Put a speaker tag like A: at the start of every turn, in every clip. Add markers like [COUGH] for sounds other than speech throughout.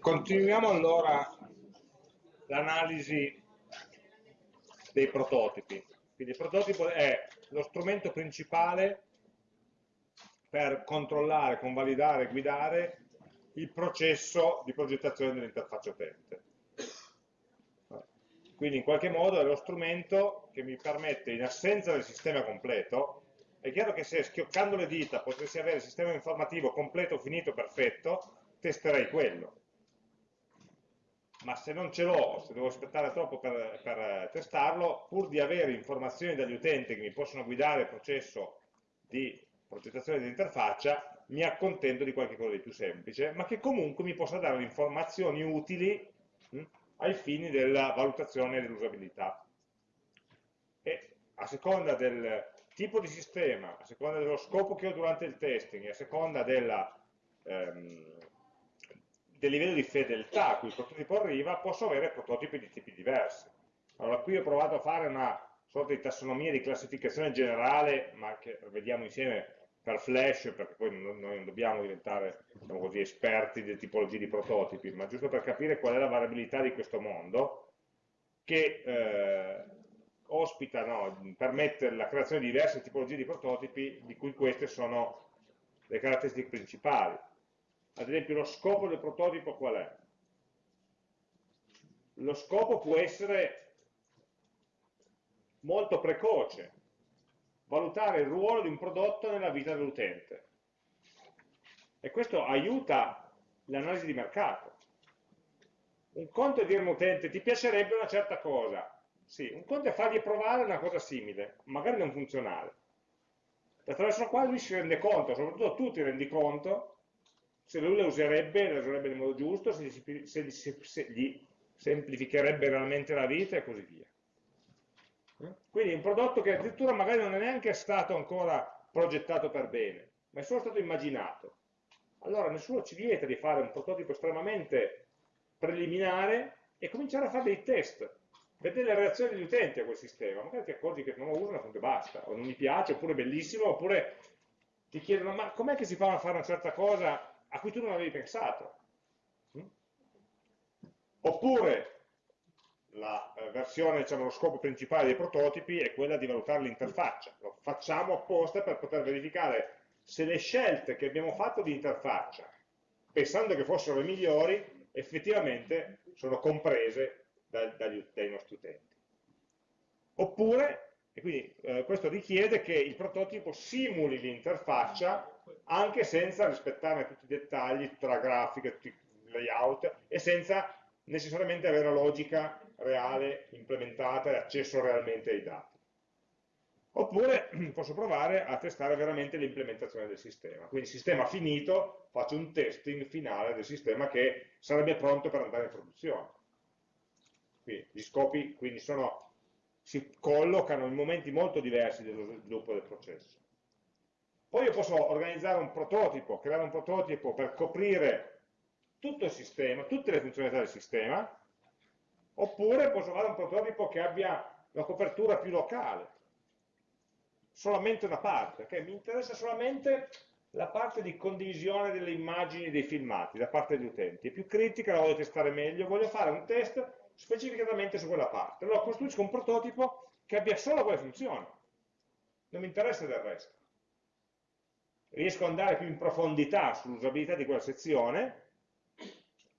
A: Continuiamo allora l'analisi dei prototipi. Quindi il prototipo è lo strumento principale per controllare, convalidare, guidare il processo di progettazione dell'interfaccia utente. Quindi in qualche modo è lo strumento che mi permette, in assenza del sistema completo, è chiaro che se schioccando le dita potessi avere il sistema informativo completo, finito, perfetto, testerei quello. Ma se non ce l'ho, se devo aspettare troppo per, per, testarlo, pur di avere informazioni dagli utenti che mi possono guidare il processo di progettazione dell'interfaccia, mi accontento di qualche cosa di più semplice, ma che comunque mi possa dare informazioni utili mh, ai fini della valutazione dell'usabilità. E a seconda del tipo di sistema, a seconda dello scopo che ho durante il testing, a seconda della, ehm, del livello di fedeltà a cui il prototipo arriva, posso avere prototipi di tipi diversi. Allora qui ho provato a fare una sorta di tassonomia di classificazione generale, ma che vediamo insieme per Flash, perché poi noi non dobbiamo diventare diciamo così, esperti di tipologie di prototipi, ma giusto per capire qual è la variabilità di questo mondo, che eh, ospita, no, permette la creazione di diverse tipologie di prototipi, di cui queste sono le caratteristiche principali. Ad esempio lo scopo del prototipo qual è? Lo scopo può essere molto precoce, valutare il ruolo di un prodotto nella vita dell'utente. E questo aiuta l'analisi di mercato. Un conto è dire a un utente ti piacerebbe una certa cosa, sì, un conto è fargli provare una cosa simile, magari non funzionale. Attraverso la quale lui si rende conto, soprattutto tu ti rendi conto, se lui la userebbe, la userebbe nel modo giusto, se gli, se, se, se gli semplificherebbe realmente la vita e così via. Quindi un prodotto che addirittura magari non è neanche stato ancora progettato per bene, ma è solo stato immaginato. Allora nessuno ci vieta di fare un prototipo estremamente preliminare e cominciare a fare dei test, vedere le reazioni degli utenti a quel sistema, magari ti accorgi che non lo usano, appunto basta, o non mi piace, oppure è bellissimo, oppure ti chiedono ma com'è che si fa a fare una certa cosa a cui tu non avevi pensato? Mm? Oppure la eh, versione, diciamo, lo scopo principale dei prototipi è quella di valutare l'interfaccia. Lo facciamo apposta per poter verificare se le scelte che abbiamo fatto di interfaccia, pensando che fossero le migliori, effettivamente sono comprese da, dagli, dai nostri utenti. Oppure, e quindi eh, questo richiede che il prototipo simuli l'interfaccia anche senza rispettarne tutti i dettagli, tutta la grafica, tutti i layout, e senza necessariamente avere la logica reale implementata e accesso realmente ai dati. Oppure [CLEARS THROAT] posso provare a testare veramente l'implementazione del sistema. Quindi sistema finito, faccio un testing finale del sistema che sarebbe pronto per andare in produzione. Quindi gli scopi quindi sono, si collocano in momenti molto diversi dello sviluppo del processo. Poi io posso organizzare un prototipo, creare un prototipo per coprire tutto il sistema, tutte le funzionalità del sistema, oppure posso fare un prototipo che abbia una copertura più locale, solamente una parte, okay? mi interessa solamente la parte di condivisione delle immagini e dei filmati da parte degli utenti, è più critica, la voglio testare meglio, voglio fare un test specificatamente su quella parte, allora costruisco un prototipo che abbia solo quelle funzioni, non mi interessa del resto. Riesco ad andare più in profondità sull'usabilità di quella sezione,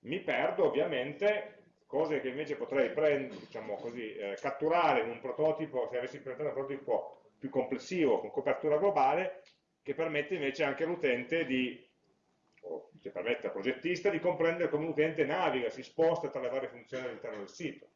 A: mi perdo ovviamente cose che invece potrei prendere, diciamo così, eh, catturare in un prototipo, se avessi presentato un prototipo più complessivo, con copertura globale, che permette invece anche all'utente di, che permette al progettista di comprendere come l'utente naviga, si sposta tra le varie funzioni all'interno del sito.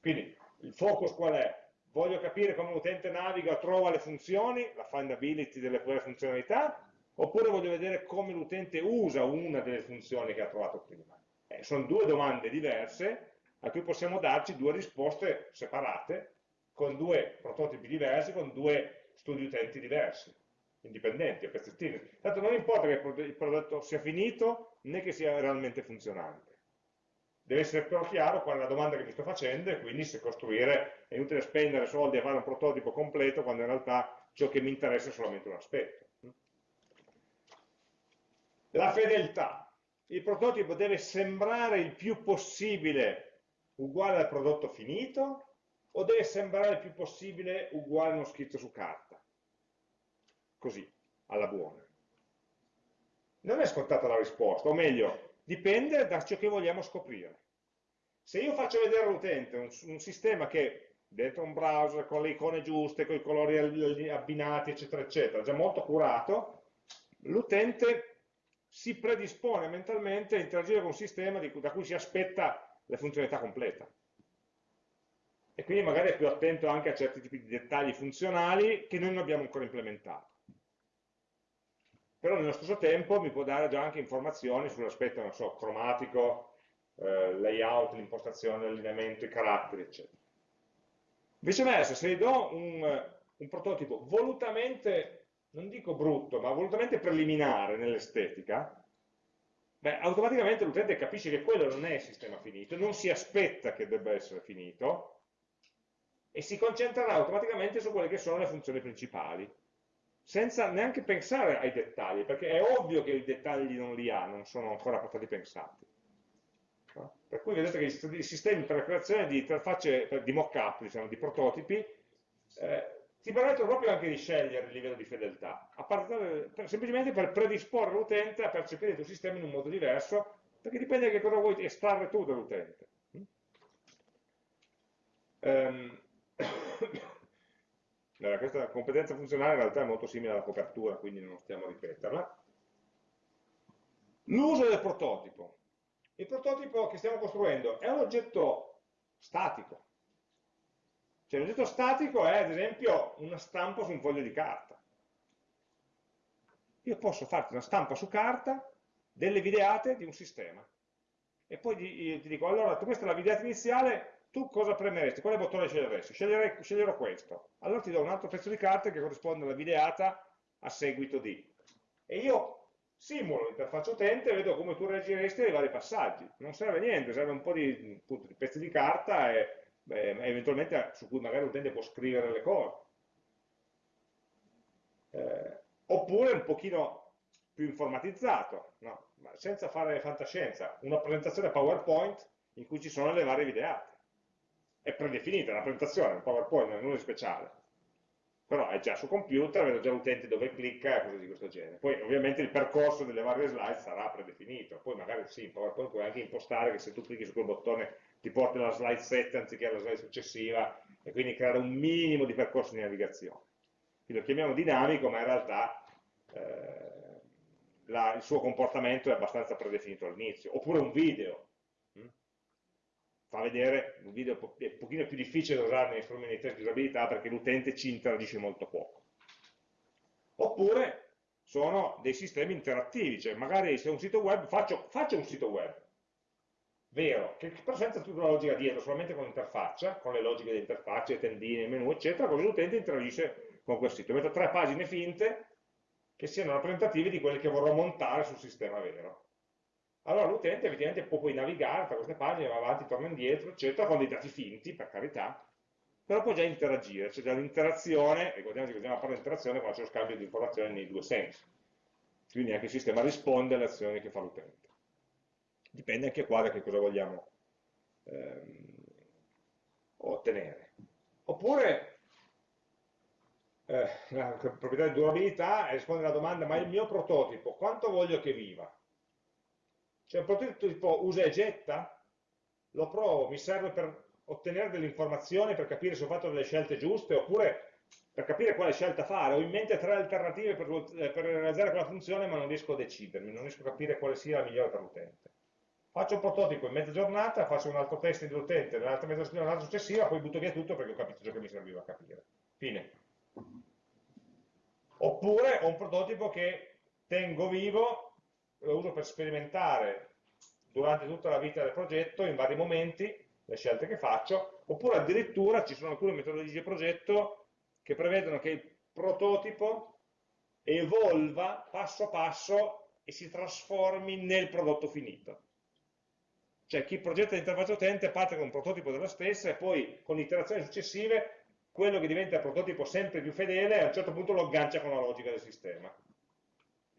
A: Quindi il focus qual è? Voglio capire come l'utente naviga, trova le funzioni, la findability delle funzionalità, oppure voglio vedere come l'utente usa una delle funzioni che ha trovato prima. Eh, sono due domande diverse a cui possiamo darci due risposte separate, con due prototipi diversi, con due studi utenti diversi, indipendenti, a pezzettini. Tanto non importa che il prodotto sia finito, né che sia realmente funzionante. Deve essere però chiaro qual è la domanda che mi sto facendo e quindi se costruire è inutile spendere soldi a fare un prototipo completo quando in realtà ciò che mi interessa è solamente un aspetto. La fedeltà. il prototipo deve sembrare il più possibile uguale al prodotto finito o deve sembrare il più possibile uguale a uno schizzo su carta? Così, alla buona. Non è scontata la risposta, o meglio, dipende da ciò che vogliamo scoprire. Se io faccio vedere all'utente un, un, sistema che dentro un browser con le icone giuste, con i colori abbinati, eccetera, eccetera, già molto curato, l'utente si predispone mentalmente a interagire con un sistema di, da cui si aspetta la funzionalità completa e quindi magari è più attento anche a certi tipi di dettagli funzionali che noi non abbiamo ancora implementato. Però nello stesso tempo mi può dare già anche informazioni sull'aspetto, non so, cromatico, eh, layout, l'impostazione, l'allineamento, i caratteri, eccetera. Viceversa, se gli do un, un prototipo volutamente, non dico brutto, ma volutamente preliminare nell'estetica, beh, automaticamente l'utente capisce che quello non è il sistema finito, non si aspetta che debba essere finito, e si concentrerà automaticamente su quelle che sono le funzioni principali, senza neanche pensare ai dettagli, perché è ovvio che i dettagli non li ha, non sono ancora stati pensati. Per cui vedete che i sistemi per la creazione di interfacce, di mock-up, diciamo, di prototipi, eh, ti permettono proprio anche di scegliere il livello di fedeltà, partire, per, semplicemente per predisporre l'utente a percepire il tuo sistema in un modo diverso, perché dipende da che cosa vuoi estrarre tu dall'utente. Um, allora, questa competenza funzionale in realtà è molto simile alla copertura, quindi non stiamo a ripeterla. L'uso del prototipo. Il prototipo che stiamo costruendo è un oggetto statico. Cioè l'oggetto statico è ad esempio una stampa su un foglio di carta. Io posso farti una stampa su carta delle videate di un sistema. E poi ti dico, allora, questa è la videata iniziale, tu cosa premeresti? Quale bottone sceglieresti? Sceglierei, sceglierò questo. Allora ti do un altro pezzo di carta che corrisponde alla videata a seguito di. E io simulo l'interfaccia utente e vedo come tu reagiresti ai vari passaggi. Non serve niente, serve un po' di, appunto, di pezzi di carta e beh, eventualmente su cui magari l'utente può scrivere le cose. Eh, oppure un pochino più informatizzato, no? senza fare fantascienza, una presentazione PowerPoint in cui ci sono le varie videate è predefinita, una presentazione, un PowerPoint, non è nulla di speciale. Però è già su computer, vedo già l'utente dove clicca e cose di questo genere. Poi ovviamente il percorso delle varie slide sarà predefinito. Poi magari sì, in PowerPoint puoi anche impostare che se tu clicchi su quel bottone ti porti alla slide 7 anziché alla slide successiva e quindi creare un minimo di percorso di navigazione. Quindi lo chiamiamo dinamico, ma in realtà eh, la, il suo comportamento è abbastanza predefinito all'inizio. Oppure un video, fa vedere, un video è un pochino più difficile da usare nei strumenti di test di usabilità perché l'utente ci interagisce molto poco. Oppure sono dei sistemi interattivi, cioè magari se un sito web, faccio, faccio un sito web, vero, che però senza tutta la logica dietro, solamente con l'interfaccia, con le logiche dell'interfaccia, le tendine, il menu, eccetera, così l'utente interagisce con quel sito. Metto tre pagine finte che siano rappresentative di quelle che vorrò montare sul sistema vero allora l'utente evidentemente può poi navigare tra queste pagine, va avanti, torna indietro, eccetera, con dei dati finti, per carità, però può già interagire, c'è già l'interazione, ricordiamoci che stiamo parlando di interazione quando c'è lo scambio di informazioni nei due sensi, quindi anche il sistema risponde alle azioni che fa l'utente. Dipende anche qua da che cosa vogliamo ehm, ottenere. Oppure eh, la proprietà di durabilità risponde alla domanda, ma il mio prototipo, quanto voglio che viva? Cioè un prototipo tipo usa e getta, lo provo, mi serve per ottenere delle informazioni, per capire se ho fatto delle scelte giuste, oppure per capire quale scelta fare. Ho in mente tre alternative per, per realizzare quella funzione, ma non riesco a decidermi, non riesco a capire quale sia la migliore per l'utente. Faccio un prototipo in mezza giornata, faccio un altro test dell'utente nell'altra mezza giornata successiva, poi butto via tutto perché ho capito ciò che mi serviva a capire. Fine. Oppure ho un prototipo che tengo vivo lo uso per sperimentare durante tutta la vita del progetto, in vari momenti, le scelte che faccio, oppure addirittura ci sono alcune metodologie di progetto che prevedono che il prototipo evolva passo passo e si trasformi nel prodotto finito. Cioè chi progetta l'interfaccia utente parte con un prototipo della stessa e poi con iterazioni successive quello che diventa il prototipo sempre più fedele a un certo punto lo aggancia con la logica del sistema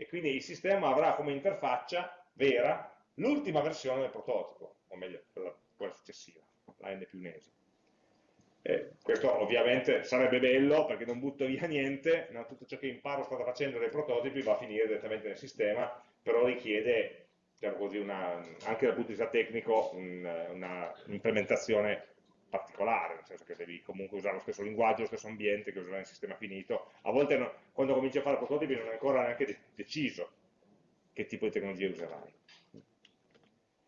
A: e quindi il sistema avrà come interfaccia vera l'ultima versione del prototipo, o meglio, quella, quella successiva, la n più un'esima. Eh, questo ovviamente sarebbe bello perché non butto via niente, no? tutto ciò che imparo strada facendo dai prototipi va a finire direttamente nel sistema, però richiede diciamo così, una, anche dal punto di vista tecnico un'implementazione particolare, nel senso che devi comunque usare lo stesso linguaggio, lo stesso ambiente che userai nel sistema finito. A volte no, quando cominci a fare prototipi non è ancora neanche deciso che tipo di tecnologia userai.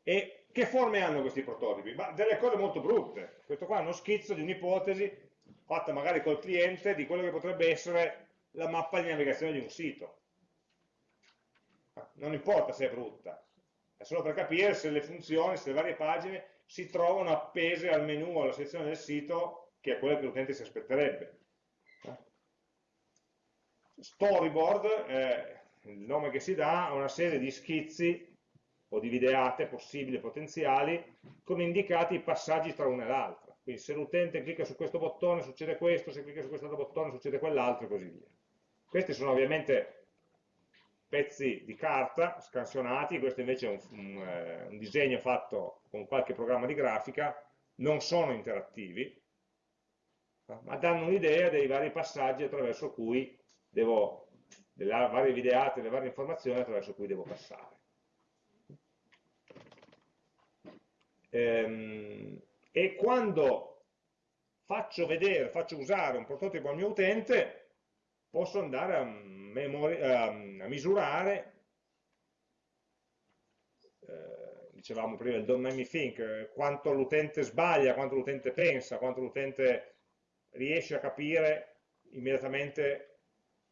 A: E che forme hanno questi prototipi? Ma delle cose molto brutte. Questo qua è uno schizzo di un'ipotesi fatta magari col cliente di quello che potrebbe essere la mappa di navigazione di un sito. Non importa se è brutta, è solo per capire se le funzioni, se le varie pagine si trovano appese al menu alla sezione del sito che è quella che l'utente si aspetterebbe. Storyboard è il nome che si dà a una serie di schizzi o di videate possibili potenziali con indicati i passaggi tra una e l'altra. Quindi se l'utente clicca su questo bottone succede questo, se clicca su questo bottone succede quell'altro e così via. Questi sono ovviamente pezzi di carta scansionati, questo invece è un, un, eh, un disegno fatto con qualche programma di grafica, non sono interattivi, ma danno un'idea dei vari passaggi attraverso cui devo, delle varie videate, delle varie informazioni attraverso cui devo passare. Ehm, e quando faccio vedere, faccio usare un prototipo al mio utente, posso andare a, a, a misurare, eh, dicevamo prima il don't make me think, quanto l'utente sbaglia, quanto l'utente pensa, quanto l'utente riesce a capire immediatamente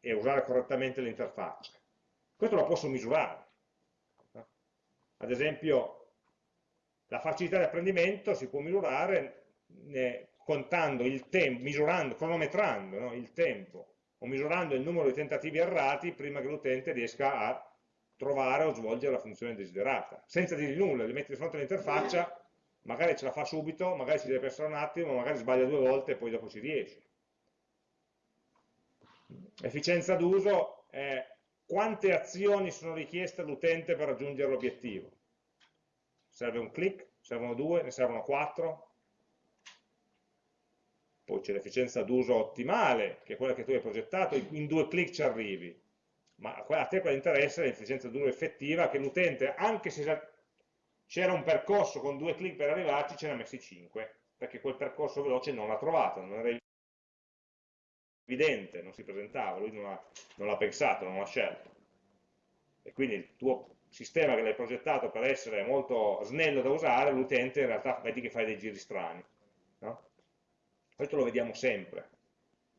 A: e usare correttamente l'interfaccia. Questo lo posso misurare. Ad esempio, la facilità di apprendimento si può misurare contando il tempo, misurando, cronometrando no? il tempo o misurando il numero di tentativi errati prima che l'utente riesca a trovare o svolgere la funzione desiderata. Senza dirgli nulla, li metti di fronte all'interfaccia, magari ce la fa subito, magari ci deve pensare un attimo, magari sbaglia due volte e poi dopo ci riesce. Efficienza d'uso è quante azioni sono richieste all'utente per raggiungere l'obiettivo serve un click, servono due, ne servono quattro, poi c'è l'efficienza d'uso ottimale, che è quella che tu hai progettato, in due click ci arrivi, ma a te quella interessa l'efficienza d'uso effettiva, che l'utente, anche se c'era un percorso con due click per arrivarci, ce ne ha messi cinque, perché quel percorso veloce non l'ha trovato, non era evidente, non si presentava, lui non l'ha pensato, non l'ha scelto. E quindi il tuo sistema che l'hai progettato per essere molto snello da usare, l'utente in realtà vedi che fai dei giri strani. Questo lo vediamo sempre.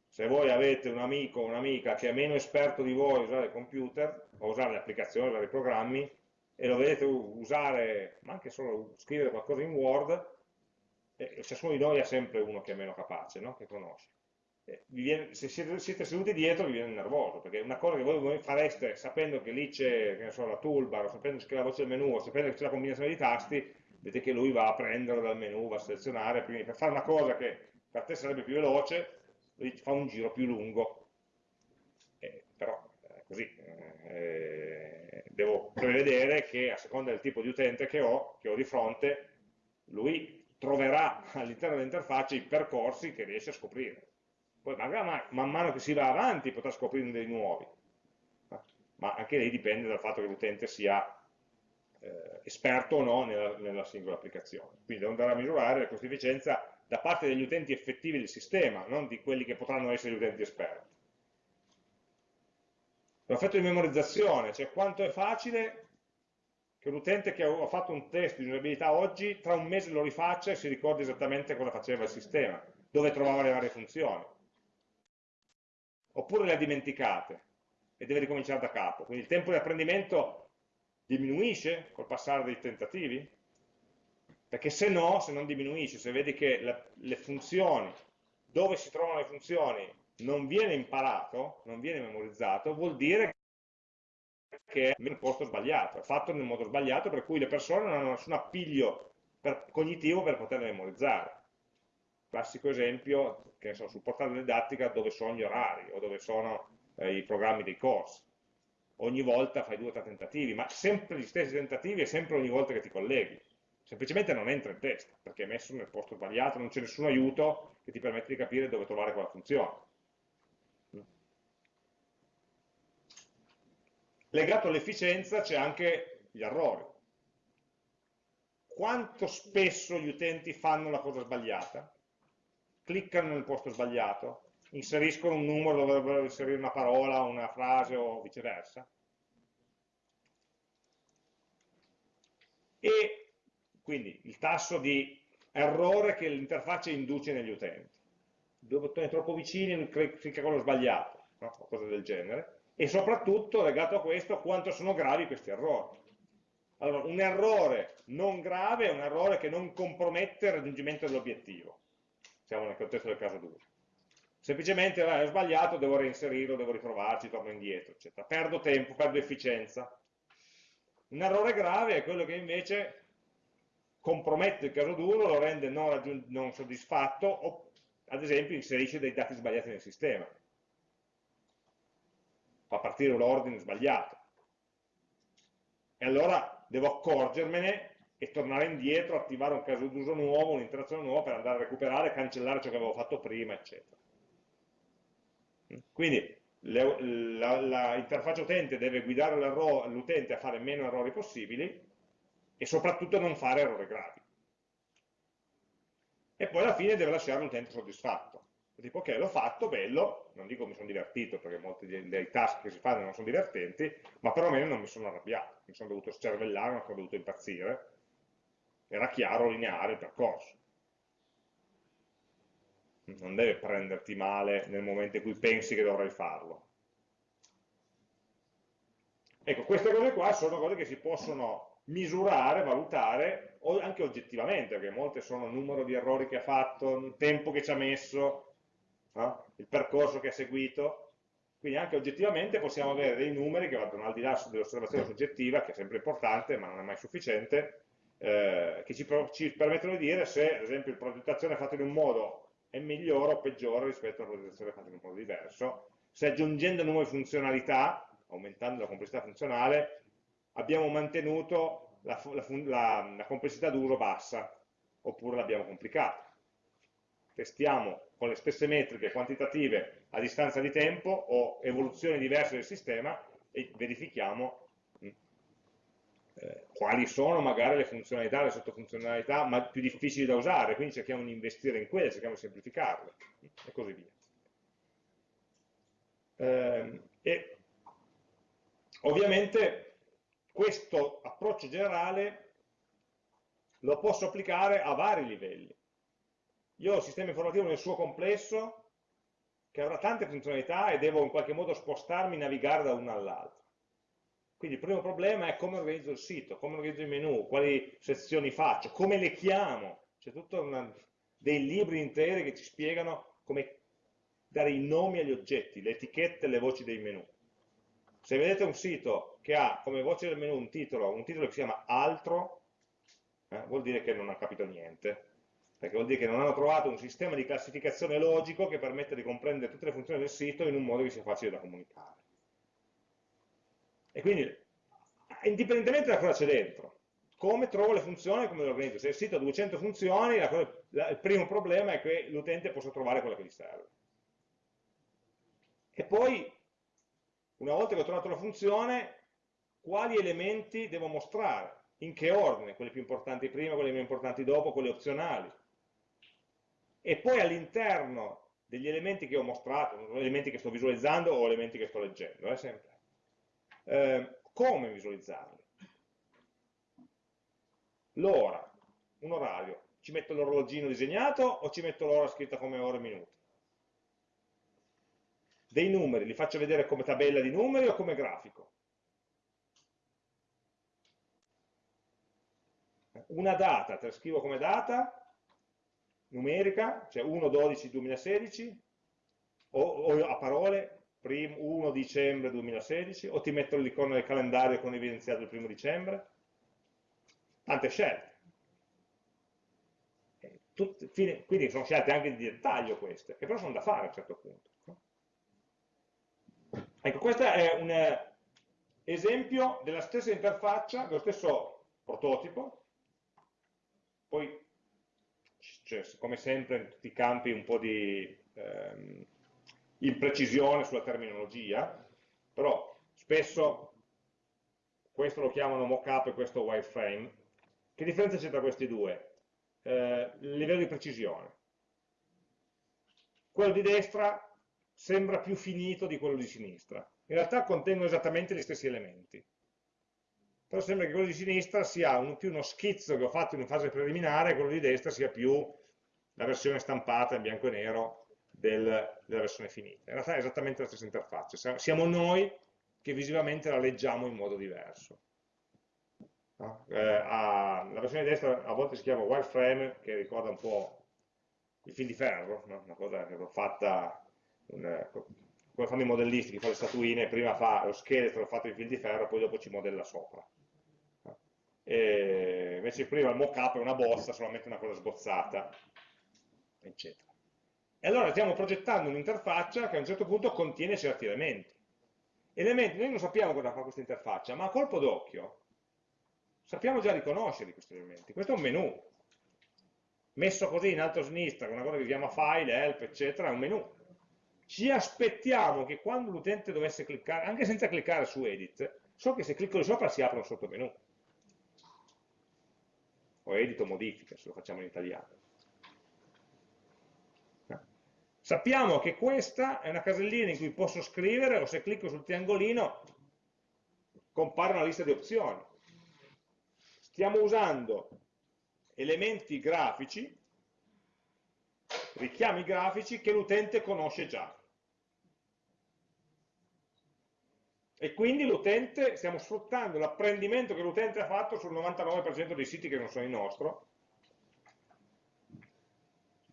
A: Se voi avete un amico o un'amica che è meno esperto di voi a usare il computer, o usare le applicazioni, usare i programmi, e lo vedete usare, ma anche solo scrivere qualcosa in Word, eh, ciascuno di noi ha sempre uno che è meno capace, no? che conosce. Eh, viene, se siete, siete, seduti dietro vi viene nervoso, perché una cosa che voi fareste sapendo che lì c'è so, la toolbar, o sapendo che c'è la voce del menu, o sapendo che c'è la combinazione di tasti, vedete che lui va a prendere dal menu, va a selezionare, quindi per fare una cosa che per te sarebbe più veloce, fa un giro più lungo. Eh, però è così, eh, devo prevedere che a seconda del tipo di utente che ho, che ho di fronte, lui troverà all'interno dell'interfaccia i percorsi che riesce a scoprire poi magari man mano che si va avanti potrà scoprire dei nuovi, ma anche lì dipende dal fatto che l'utente sia eh, esperto o no nella, nella, singola applicazione. Quindi devo andare a misurare la costo efficienza da parte degli utenti effettivi del sistema, non di quelli che potranno essere gli utenti esperti. L'effetto di memorizzazione, cioè quanto è facile che l'utente che ha fatto un test di usabilità oggi, tra un mese lo rifaccia e si ricordi esattamente cosa faceva il sistema, dove trovava le varie funzioni oppure le ha dimenticate e deve ricominciare da capo. Quindi il tempo di apprendimento diminuisce col passare dei tentativi? Perché se no, se non diminuisce, se vedi che le, le funzioni, dove si trovano le funzioni, non viene imparato, non viene memorizzato, vuol dire che è nel posto sbagliato, è fatto nel modo sbagliato per cui le persone non hanno nessun appiglio per, cognitivo per poterle memorizzare classico esempio, che so, sul portale didattica dove sono gli orari o dove sono eh, i programmi dei corsi ogni volta fai due o tre tentativi, ma sempre gli stessi tentativi e sempre ogni volta che ti colleghi. Semplicemente non entra in testa, perché è messo nel posto sbagliato, non c'è nessun aiuto che ti permette di capire dove trovare quella funzione. Legato all'efficienza c'è anche gli errori. Quanto spesso gli utenti fanno la cosa sbagliata? Cliccano nel posto sbagliato? inseriscono un numero dove dovrebbero inserire una parola, una frase o viceversa. E quindi il tasso di errore che l'interfaccia induce negli utenti. Due bottoni troppo vicini, clicca quello sbagliato, no? cose del genere. E soprattutto, legato a questo, quanto sono gravi questi errori. Allora, un errore non grave è un errore che non compromette il raggiungimento dell'obiettivo. Siamo nel contesto del caso d'uso semplicemente eh, sbagliato, devo reinserirlo, devo riprovarci, torno indietro, eccetera. Perdo tempo, perdo efficienza. Un errore grave è quello che invece compromette il caso d'uso, lo rende non, non soddisfatto o ad esempio inserisce dei dati sbagliati nel sistema. Fa partire un ordine sbagliato. E allora devo accorgermene e tornare indietro, attivare un caso d'uso nuovo, un'interazione nuova per andare a recuperare, cancellare ciò che avevo fatto prima, eccetera. Quindi l'interfaccia utente deve guidare l'utente a fare meno errori possibili e soprattutto non fare errori gravi. E poi alla fine deve lasciare l'utente soddisfatto. Tipo, ok, l'ho fatto, bello, non dico mi sono divertito, perché molti dei, task che si fanno non sono divertenti, ma perlomeno non mi sono arrabbiato, mi sono dovuto scervellare, non sono dovuto impazzire. Era chiaro, lineare il percorso non deve prenderti male nel momento in cui pensi che dovrai farlo. Ecco, queste cose qua sono cose che si possono misurare, valutare, anche oggettivamente, perché molte sono il numero di errori che ha fatto, il tempo che ci ha messo, no? il percorso che ha seguito, quindi anche oggettivamente possiamo avere dei numeri che vanno al di là dell'osservazione soggettiva, che è sempre importante, ma non è mai sufficiente, eh, che ci, ci permettono di dire se, ad esempio, il progettazione è fatto in un modo è migliore o peggiore rispetto alla progettazione fatta in un modo diverso. Se aggiungendo nuove funzionalità, aumentando la complessità funzionale, abbiamo mantenuto la, la, la, la complessità d'uso bassa, oppure l'abbiamo complicata. Testiamo con le stesse metriche quantitative a distanza di tempo o evoluzioni diverse del sistema e verifichiamo eh, quali sono magari le funzionalità, le sottofunzionalità ma più difficili da usare, quindi cerchiamo di investire in quelle, cerchiamo di semplificarle e così via. Eh, e ovviamente questo approccio generale lo posso applicare a vari livelli. Io ho il sistema informativo nel suo complesso che avrà tante funzionalità e devo in qualche modo spostarmi, navigare da una all'altra. Quindi il primo problema è come organizzo il sito, come organizzo i menu, quali sezioni faccio, come le chiamo. C'è tutto una, dei libri interi che ci spiegano come dare i nomi agli oggetti, le etichette, le voci dei menu. Se vedete un sito che ha come voce del menu un titolo, un titolo che si chiama altro, eh, vuol dire che non ha capito niente, perché vuol dire che non hanno trovato un sistema di classificazione logico che permette di comprendere tutte le funzioni del sito in un modo che sia facile da comunicare. E quindi, indipendentemente da cosa c'è dentro, come trovo le funzioni e come le organizzo. Se il sito ha 200 funzioni, la cosa, la, il primo problema è che l'utente possa trovare quella che gli serve. E poi, una volta che ho trovato la funzione, quali elementi devo mostrare, in che ordine, quelli più importanti prima, quelli meno importanti dopo, quelli opzionali. E poi all'interno degli elementi che ho mostrato, elementi che sto visualizzando o elementi che sto leggendo, eh, sempre eh, come visualizzarli? L'ora, un orario, ci metto l'orologino disegnato o ci metto l'ora scritta come ore e minuti? Dei numeri, li faccio vedere come tabella di numeri o come grafico? Una data, te la scrivo come data, numerica, cioè 1-12-2016, o, o a parole 1 dicembre 2016 o ti metto l'icona del calendario con evidenziato il primo dicembre? Tante scelte. Tutte, quindi sono scelte anche di dettaglio queste, che però sono da fare a un certo punto. Ecco, questa è una, esempio della stessa interfaccia, dello stesso prototipo, poi c'è come sempre in tutti i campi un po' di ehm, imprecisione sulla terminologia, però spesso questo lo chiamano mockup e questo wireframe. Che differenza c'è tra questi due? Eh, livello di precisione. Quello di destra sembra più finito di quello di sinistra. In realtà contengono esattamente gli stessi elementi. Però sembra che quello di sinistra sia un, più uno schizzo che ho fatto in fase preliminare e quello di destra sia più la versione stampata in bianco e nero del, della versione finita. In realtà è esattamente la stessa interfaccia. Siamo noi che visivamente la leggiamo in modo diverso. No? Eh, a, la versione di destra a volte si chiama wireframe, che ricorda un po' il fil di ferro, no? una cosa che l'ho fatta, un, come fanno i modellisti che fanno le statuine, prima fa lo scheletro fatto in fil di ferro, poi dopo ci modella sopra. E invece prima il mock-up è una bozza, solamente una cosa sbozzata, eccetera. E allora stiamo progettando un'interfaccia che a un certo punto contiene certi elementi elementi, noi non sappiamo cosa fa questa interfaccia, ma a colpo d'occhio sappiamo già riconoscere questi elementi. Questo è un menu, messo così in alto a sinistra, con una cosa che si chiama file, help, eccetera, è un menu. Ci aspettiamo che quando l'utente dovesse cliccare, anche senza cliccare su edit, so che se clicco di sopra si apre un sottomenu. O edit o modifica, se lo facciamo in italiano. Sappiamo che questa è una casellina in cui posso scrivere o se clicco sul triangolino compare una lista di opzioni. Stiamo usando elementi grafici, richiami grafici che l'utente conosce già. E quindi l'utente, stiamo sfruttando l'apprendimento che l'utente ha fatto sul 99% dei siti che non sono il nostro,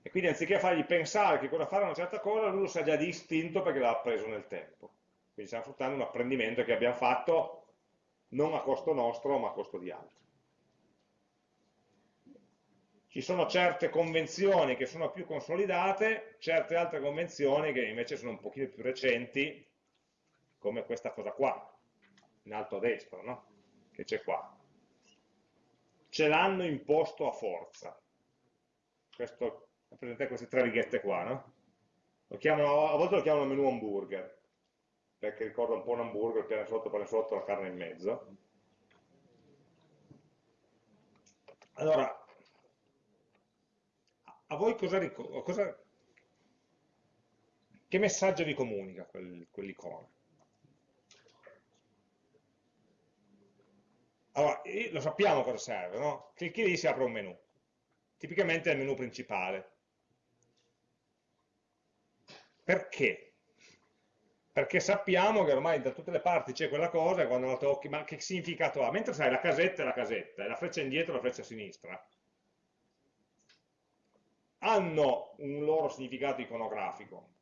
A: e quindi anziché fargli pensare che cosa fare una certa cosa, lui lo sa già di istinto perché l'ha appreso nel tempo. Quindi stiamo sfruttando un apprendimento che abbiamo fatto non a costo nostro, ma a costo di altri. Ci sono certe convenzioni che sono più consolidate, certe altre convenzioni che invece sono un pochino più recenti, come questa cosa qua, in alto a destra, no? che c'è qua. Ce l'hanno imposto a forza. Questo presente queste tre righette qua, no? Chiamano, a volte lo chiamano menu hamburger, perché ricorda un po' un hamburger, pane sotto, pane sotto, la carne in mezzo. Allora, a voi cosa, cosa che messaggio vi comunica quel, quell'icona? Allora, lo sappiamo cosa serve, no? Clicchi lì si apre un menu. Tipicamente è il menu principale. Perché? Perché sappiamo che ormai da tutte le parti c'è quella cosa e quando la tocchi, ma che significato ha? Mentre sai, la casetta è la casetta, e la freccia indietro è la freccia a sinistra. Hanno un loro significato iconografico.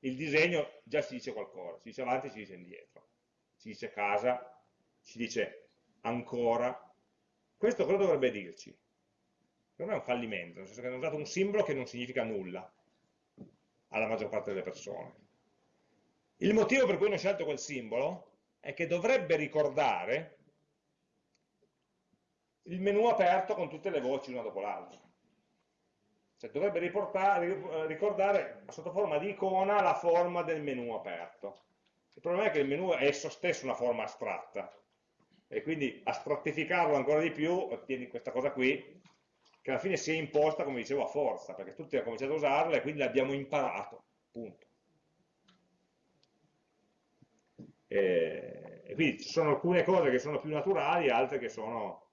A: Il disegno già ci dice qualcosa, ci dice avanti, ci dice indietro. Ci dice casa, ci dice ancora. Questo cosa dovrebbe dirci? Non è un fallimento, nel senso che hanno usato un simbolo che non significa nulla alla maggior parte delle persone. Il motivo per cui hanno scelto quel simbolo è che dovrebbe ricordare il menu aperto con tutte le voci una dopo l'altra. Cioè dovrebbe ricordare sotto forma di icona la forma del menu aperto. Il problema è che il menu è esso stesso una forma astratta e quindi a strattificarlo ancora di più ottieni questa cosa qui che alla fine si è imposta, come dicevo, a forza, perché tutti hanno cominciato a usarla e quindi l'abbiamo imparato, punto. E, e, quindi ci sono alcune cose che sono più naturali, altre che sono...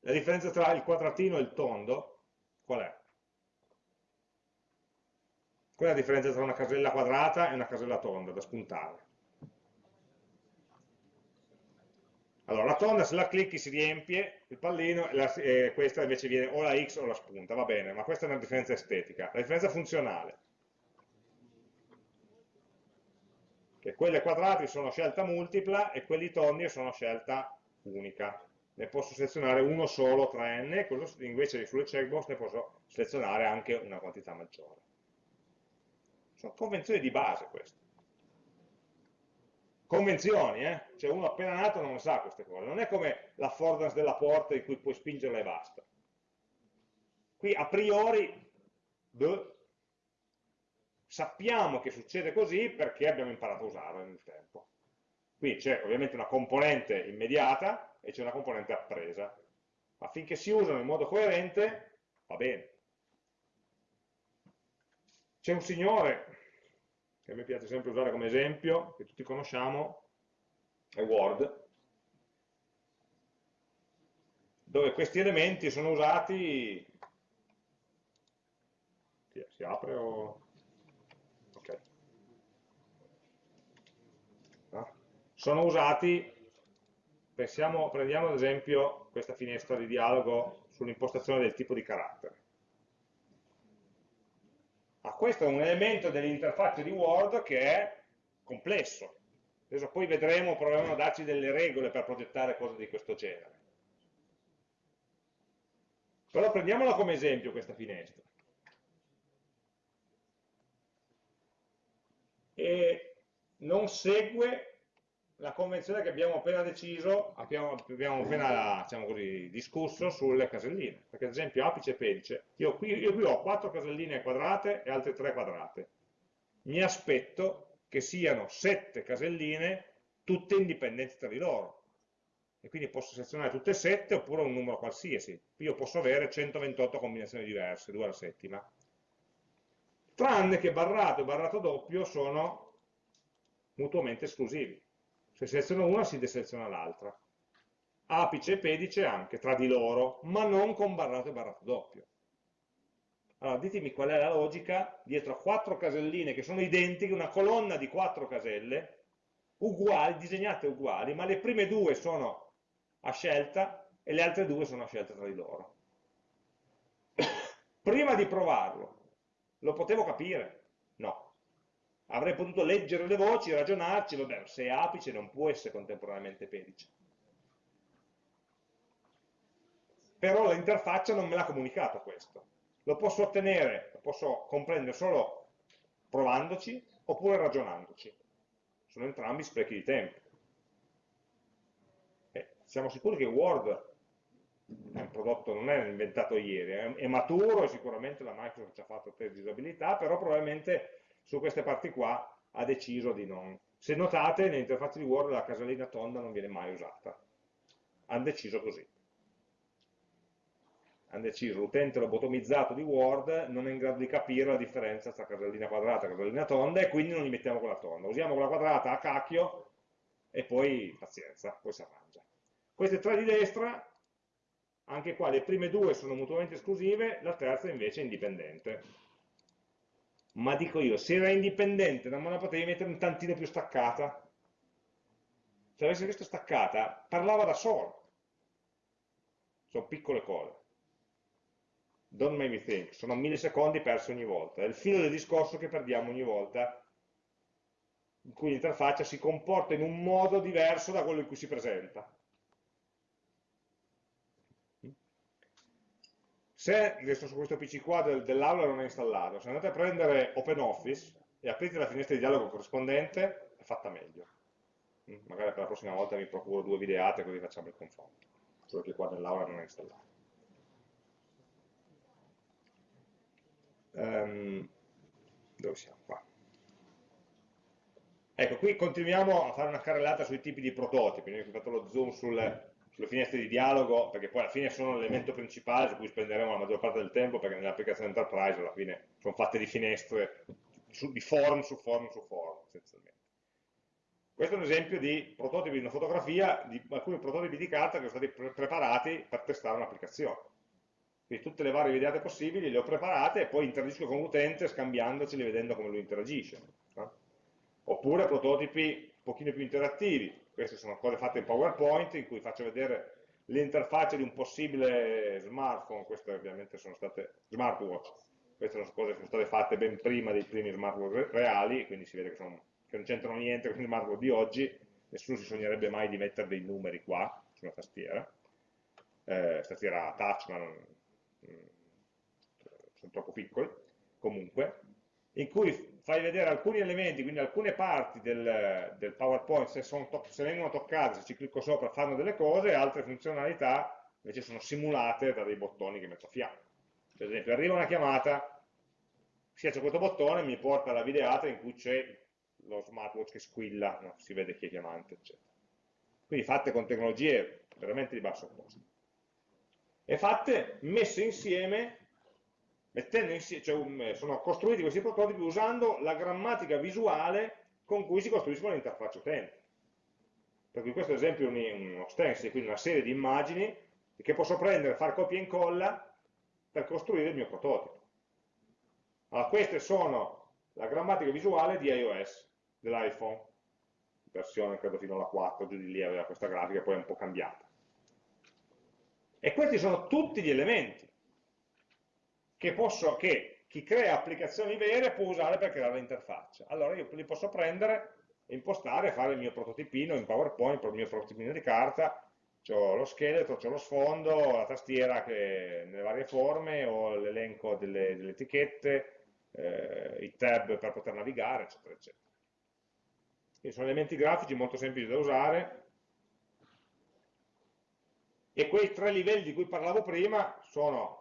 A: La differenza tra il quadratino e il tondo, qual è? Qual è la differenza tra una casella quadrata e una casella tonda da spuntare? Allora, la tonda se la clicchi si riempie il pallino e, la, e questa invece viene o la X o la spunta, va bene, ma questa è una differenza estetica. La differenza funzionale, che quelle quadrati sono scelta multipla e quelli tondi sono scelta unica. Ne posso selezionare uno solo tra n, invece sulle checkbox ne posso selezionare anche una quantità maggiore. Sono convenzioni di base queste. Convenzioni, eh? cioè uno appena nato non sa queste cose, non è come l'affordance della porta in cui puoi spingerla e basta. Qui a priori beh, sappiamo che succede così perché abbiamo imparato a usarla nel tempo. Qui c'è ovviamente una componente immediata e c'è una componente appresa, ma finché si usano in modo coerente va bene. C'è un signore che a me piace sempre usare come esempio, che tutti conosciamo, è Word, dove questi elementi sono usati... Si apre o... Ok. Ah. Sono usati, pensiamo, prendiamo ad esempio questa finestra di dialogo sull'impostazione del tipo di carattere. Ah, questo è un elemento dell'interfaccia di Word che è complesso. Adesso poi vedremo, proviamo a darci delle regole per progettare cose di questo genere. Però prendiamola come esempio questa finestra. E non segue la convenzione che abbiamo appena deciso, abbiamo, abbiamo appena diciamo così, discusso sulle caselline. Perché ad esempio apice e pedice, io qui, io qui ho quattro caselline quadrate e altre tre quadrate. Mi aspetto che siano sette caselline tutte indipendenti tra di loro. E quindi posso selezionare tutte e sette oppure un numero qualsiasi. Io posso avere 128 combinazioni diverse, due alla settima. Tranne che barrato e barrato doppio sono mutuamente esclusivi se seleziono una si deseleziona l'altra. Apice e pedice anche tra di loro, ma non con barrato e barrato doppio. Allora ditemi qual è la logica dietro a quattro caselline che sono identiche, una colonna di quattro caselle, uguali, disegnate uguali, ma le prime due sono a scelta e le altre due sono a scelta tra di loro. [COUGHS] Prima di provarlo, lo potevo capire? No avrei potuto leggere le voci, ragionarci, vabbè, se è apice non può essere contemporaneamente pedice. Però l'interfaccia non me l'ha comunicato questo. Lo posso ottenere, lo posso comprendere solo provandoci oppure ragionandoci. Sono entrambi sprechi di tempo. Eh, siamo sicuri che Word è un prodotto, non è inventato ieri, è maturo e sicuramente la Microsoft ci ha fatto test di usabilità, però probabilmente su queste parti qua ha deciso di non. Se notate, nell'interfaccia di Word la casellina tonda non viene mai usata. Hanno deciso così. Hanno deciso, l'utente lobotomizzato di Word non è in grado di capire la differenza tra casellina quadrata e casellina tonda e quindi non li mettiamo quella tonda. Usiamo quella quadrata a cacchio e poi pazienza, poi si arrangia. Queste tre di destra, anche qua le prime due sono mutuamente esclusive, la terza invece è indipendente ma dico io, se era indipendente non me la potevi mettere un tantino più staccata? Se avessi visto staccata, parlava da solo. Sono piccole cose. Don't make me think, sono millisecondi persi ogni volta. È il filo del discorso che perdiamo ogni volta, in cui l'interfaccia si comporta in un modo diverso da quello in cui si presenta. Se adesso su questo PC qua del, dell'aula non è installato, se andate a prendere OpenOffice e aprite la finestra di dialogo corrispondente, è fatta meglio. Mm, magari per la prossima volta vi procuro due videate così facciamo il confronto. Solo che qua nell'aula non è installato. Um, dove siamo qua? Ecco, qui continuiamo a fare una carrellata sui tipi di prototipi, noi abbiamo fatto lo zoom sul, sulle finestre di dialogo, perché poi alla fine sono l'elemento principale su cui spenderemo la maggior parte del tempo, perché nelle applicazioni enterprise alla fine sono fatte di finestre, di form su form su form, essenzialmente. Questo è un esempio di prototipi di una fotografia, di alcuni prototipi di carta che sono stati pre preparati per testare un'applicazione. Quindi tutte le varie videate possibili le ho preparate e poi interagisco con l'utente scambiandoceli vedendo come lui interagisce. No? Oppure prototipi un pochino più interattivi, queste sono cose fatte in PowerPoint in cui faccio vedere l'interfaccia di un possibile smartphone, queste ovviamente sono state smartwatch, queste sono cose che sono state fatte ben prima dei primi smartwatch reali, quindi si vede che, sono, che non c'entrano niente con i smartwatch di oggi, nessuno si sognerebbe mai di mettere dei numeri qua, sulla tastiera, eh, tastiera touch ma non, mm, sono troppo piccoli, comunque, in cui fai vedere alcuni elementi, quindi alcune parti del, del PowerPoint, se, se, vengono toccate, se ci clicco sopra fanno delle cose, altre funzionalità invece sono simulate da dei bottoni che metto a fianco. Per esempio, arriva una chiamata, schiaccio questo bottone mi porta alla videata in cui c'è lo smartwatch che squilla, no? si vede chi è chiamante, eccetera. Quindi fatte con tecnologie veramente di basso costo. E fatte messe insieme, mettendo insieme, cioè, sono costruiti questi prototipi usando la grammatica visuale con cui si costruiscono le interfacce utente. Per cui questo esempio è uno stencil, quindi una serie di immagini che posso prendere, fare copia e incolla per costruire il mio prototipo. Allora, queste sono la grammatica visuale di iOS, dell'iPhone, versione credo fino alla 4, giù di lì aveva questa grafica, poi è un po' cambiata. E questi sono tutti gli elementi che, posso, che chi crea applicazioni vere può usare per creare l'interfaccia. Allora io li posso prendere, impostare, fare il mio prototipino in PowerPoint, il mio prototipino di carta, ho lo scheletro, ho lo sfondo, la tastiera che, nelle varie forme, ho l'elenco delle, delle, etichette, eh, i tab per poter navigare, eccetera, eccetera. Quindi sono elementi grafici molto semplici da usare e quei tre livelli di cui parlavo prima sono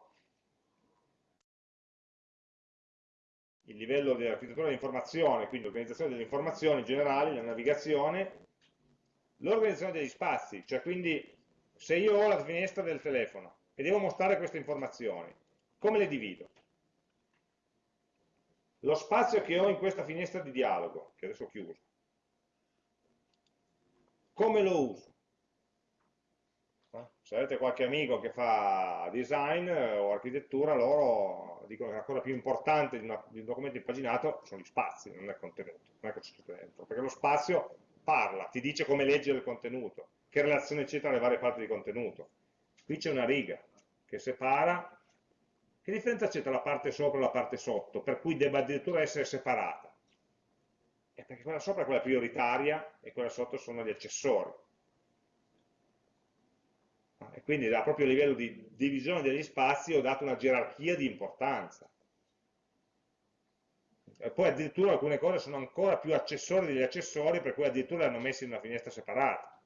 A: il livello dell'architettura dell'informazione, quindi l'organizzazione delle informazioni generali, la navigazione, l'organizzazione degli spazi, cioè quindi se io ho la finestra del telefono e devo mostrare queste informazioni, come le divido? Lo spazio che ho in questa finestra di dialogo, che adesso ho chiuso, come lo uso? Se avete qualche amico che fa design eh, o architettura, loro dicono che la cosa più importante di, una, di un documento impaginato sono gli spazi, non è il contenuto, non è che c'è dentro, perché lo spazio parla, ti dice come leggere il contenuto, che relazione c'è tra le varie parti di contenuto. Qui c'è una riga che separa, che differenza c'è tra la parte sopra e la parte sotto, per cui debba addirittura essere separata? È perché quella sopra è quella prioritaria e quella sotto sono gli accessori. E quindi a proprio livello di divisione degli spazi ho dato una gerarchia di importanza. E poi addirittura alcune cose sono ancora più accessori degli accessori, per cui addirittura le hanno messe in una finestra separata.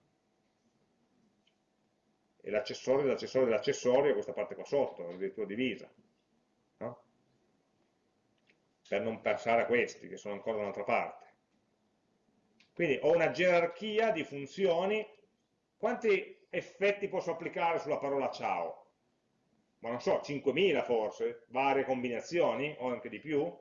A: E l'accessorio dell'accessorio dell'accessorio è questa parte qua sotto, addirittura divisa. No? Per non pensare a questi, che sono ancora da un'altra parte. Quindi ho una gerarchia di funzioni. Quanti effetti posso applicare sulla parola ciao? Ma non so, 5.000 forse, varie combinazioni o anche di più,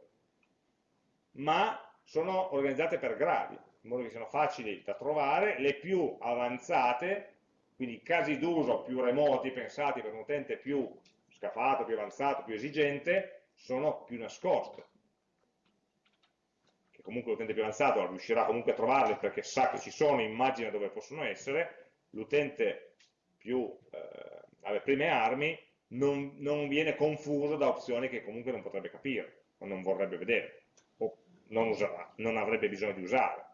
A: ma sono organizzate per gradi, in modo che siano facili da trovare, le più avanzate, quindi casi d'uso più remoti, pensati per un utente più scafato, più avanzato, più esigente, sono più nascoste comunque l'utente più avanzato riuscirà comunque a trovarle perché sa che ci sono, immagina dove possono essere, l'utente più eh, alle prime armi non, non, viene confuso da opzioni che comunque non potrebbe capire o non vorrebbe vedere o non, userà, non avrebbe bisogno di usare.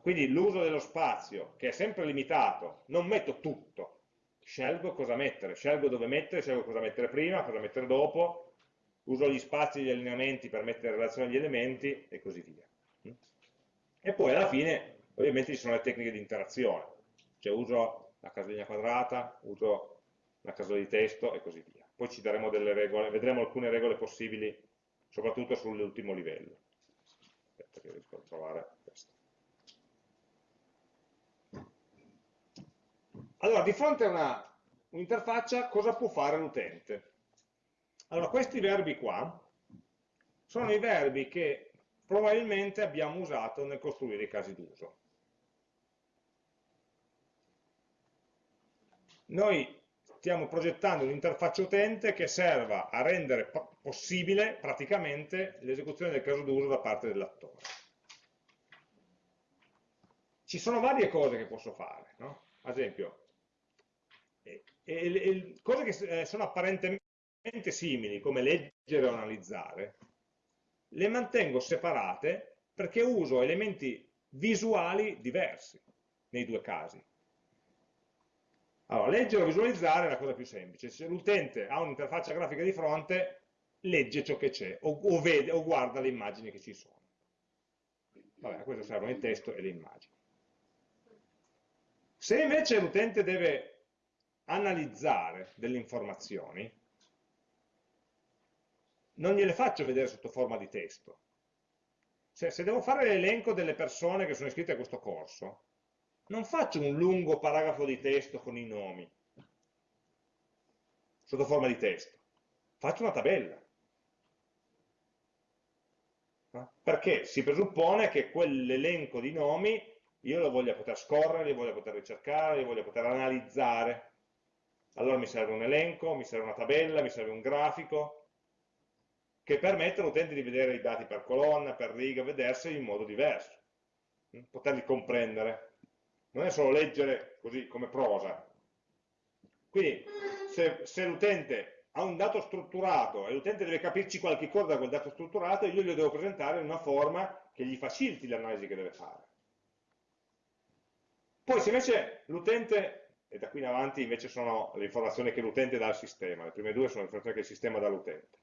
A: Quindi l'uso dello spazio, che è sempre limitato, non metto tutto, scelgo cosa mettere, scelgo dove mettere, scelgo cosa mettere prima, cosa mettere dopo, uso gli spazi e gli allineamenti per mettere in relazione agli elementi e così via. E poi alla fine ovviamente ci sono le tecniche di interazione, cioè uso la casellina quadrata, uso la casella di testo e così via. Poi ci daremo delle regole, vedremo alcune regole possibili, soprattutto sull'ultimo livello. Aspetta che riesco a trovare questo. Allora, di fronte a un'interfaccia, cosa può fare l'utente? Allora, questi verbi qua sono i verbi che probabilmente abbiamo usato nel costruire i casi d'uso. Noi stiamo progettando un'interfaccia utente che serva a rendere possibile praticamente l'esecuzione del caso d'uso da parte dell'attore. Ci sono varie cose che posso fare, no? ad esempio, e, e, cose che eh, sono apparentemente simili come leggere o analizzare, le mantengo separate perché uso elementi visuali diversi nei due casi. Allora, leggere o visualizzare è la cosa più semplice. Se l'utente ha un'interfaccia grafica di fronte, legge ciò che c'è o, o, vede, o guarda le immagini che ci sono. Vabbè, a questo servono il testo e le immagini. Se invece l'utente deve analizzare delle informazioni, non gliele faccio vedere sotto forma di testo. Cioè, se devo fare l'elenco delle persone che sono iscritte a questo corso, non faccio un lungo paragrafo di testo con i nomi, sotto forma di testo. Faccio una tabella. Perché si presuppone che quell'elenco di nomi io lo voglia poter scorrere, li voglia poter ricercare, li voglia poter analizzare. Allora mi serve un elenco, mi serve una tabella, mi serve un grafico, che permette all'utente di vedere i dati per colonna, per riga, vederseli in modo diverso, poterli comprendere. Non è solo leggere così come prosa. Quindi se, se l'utente ha un dato strutturato e l'utente deve capirci qualche cosa da quel dato strutturato, io glielo devo presentare in una forma che gli faciliti l'analisi che deve fare. Poi se invece l'utente, e da qui in avanti invece sono le informazioni che l'utente dà al sistema, le prime due sono le informazioni che il sistema dà all'utente.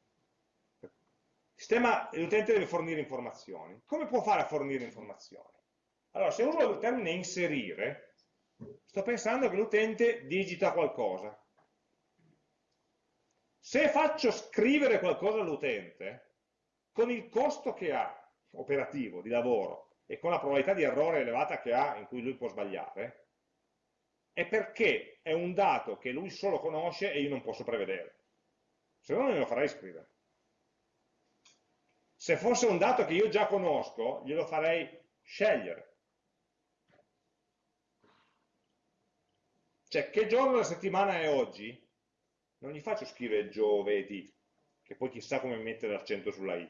A: L'utente deve fornire informazioni. Come può fare a fornire informazioni? Allora, se uso il termine inserire, sto pensando che l'utente digita qualcosa. Se faccio scrivere qualcosa all'utente, con il costo che ha operativo, di lavoro, e con la probabilità di errore elevata che ha in cui lui può sbagliare, è perché è un dato che lui solo conosce e io non posso prevedere. Se no non lo farei scrivere. Se fosse un dato che io già conosco, glielo farei scegliere. Cioè, che giorno della settimana è oggi? Non gli faccio scrivere giovedì, che poi chissà come mettere l'accento sulla i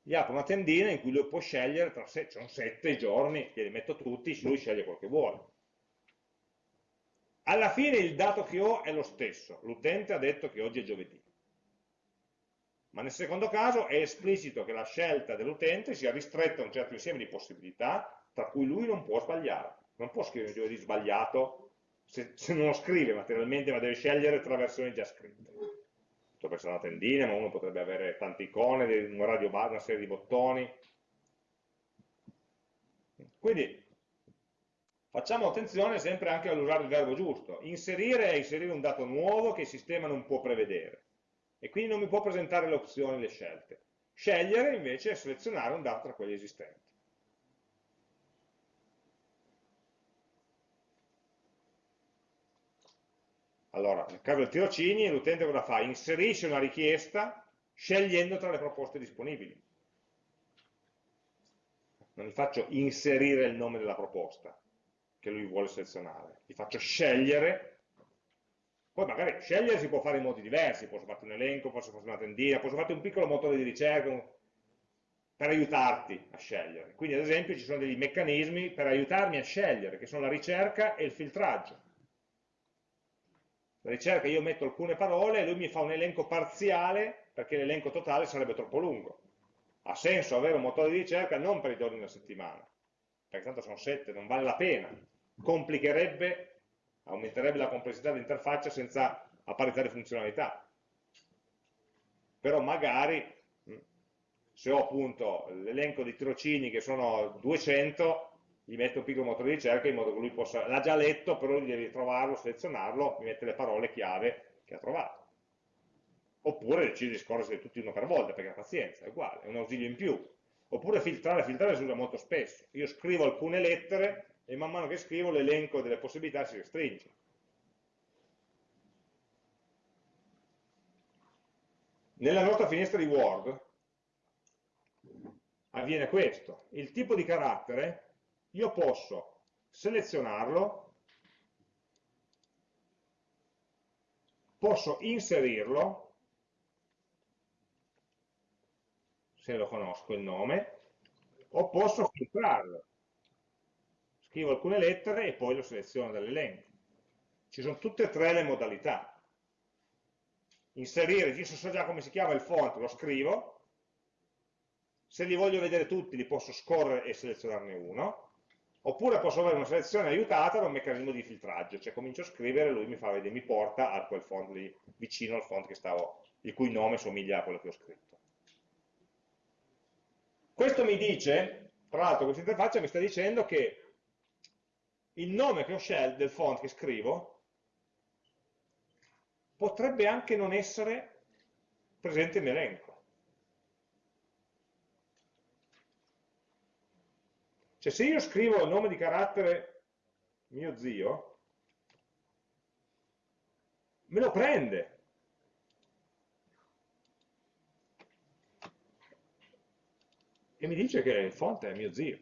A: gli apro una tendina in cui lui può scegliere tra sé, sono sette giorni, glieli metto tutti, lui sceglie quel che vuole. Alla fine il dato che ho è lo stesso, l'utente ha detto che oggi è giovedì. Ma nel secondo caso è esplicito che la scelta dell'utente sia ristretta a un certo insieme di possibilità, tra cui lui non può sbagliare. Non può scrivere giovedì sbagliato se, se non lo scrive materialmente, ma deve scegliere tra versioni già scritte potrebbe essere una tendina, ma uno potrebbe avere tante icone, un radio bar, una serie di bottoni. Quindi facciamo attenzione sempre anche all'usare il verbo giusto. Inserire è inserire un dato nuovo che il sistema non può prevedere e quindi non mi può presentare le opzioni, le scelte. Scegliere invece è selezionare un dato tra quelli esistenti. Allora, nel caso del tirocini, l'utente cosa fa? Inserisce una richiesta scegliendo tra le proposte disponibili. Non gli faccio inserire il nome della proposta che lui vuole selezionare, gli faccio scegliere, poi magari scegliere si può fare in modi diversi, posso farti un elenco, posso farti una tendina, posso farti un piccolo motore di ricerca per aiutarti a scegliere. Quindi ad esempio ci sono dei meccanismi per aiutarmi a scegliere, che sono la ricerca e il filtraggio ricerca io metto alcune parole e lui mi fa un elenco parziale perché l'elenco totale sarebbe troppo lungo. Ha senso avere un motore di ricerca non per i giorni della settimana, perché tanto sono sette, non vale la pena. Complicherebbe, aumenterebbe la complessità dell'interfaccia senza apparitare funzionalità. Però magari, se ho appunto l'elenco di tirocini che sono 200, gli metto un piccolo motore di ricerca in modo che lui possa, l'ha già letto, però devi trovarlo, selezionarlo, mi mette le parole chiave che ha trovato. Oppure decide di scorrere tutti uno per volta, perché ha pazienza, è uguale, è un ausilio in più. Oppure filtrare, filtrare si usa molto spesso. Io scrivo alcune lettere e man mano che scrivo l'elenco delle possibilità si restringe. Nella nostra finestra di Word avviene questo. Il tipo di carattere io posso selezionarlo, posso inserirlo, se lo conosco il nome, o posso filtrarlo. Scrivo alcune lettere e poi lo seleziono dall'elenco. Ci sono tutte e tre le modalità. Inserire, io so già come si chiama il font, lo scrivo, se li voglio vedere tutti li posso scorrere e selezionarne uno, Oppure posso avere una selezione aiutata da un meccanismo di filtraggio, cioè comincio a scrivere e lui mi, fa mi porta a quel font lì, vicino al font stavo il cui nome somiglia a quello che ho scritto. Questo mi dice, tra l'altro questa interfaccia mi sta dicendo che il nome che ho scelto del font che scrivo potrebbe anche non essere presente in elenco. Cioè se io scrivo il nome di carattere mio zio, me lo prende. E mi dice che il font è mio zio.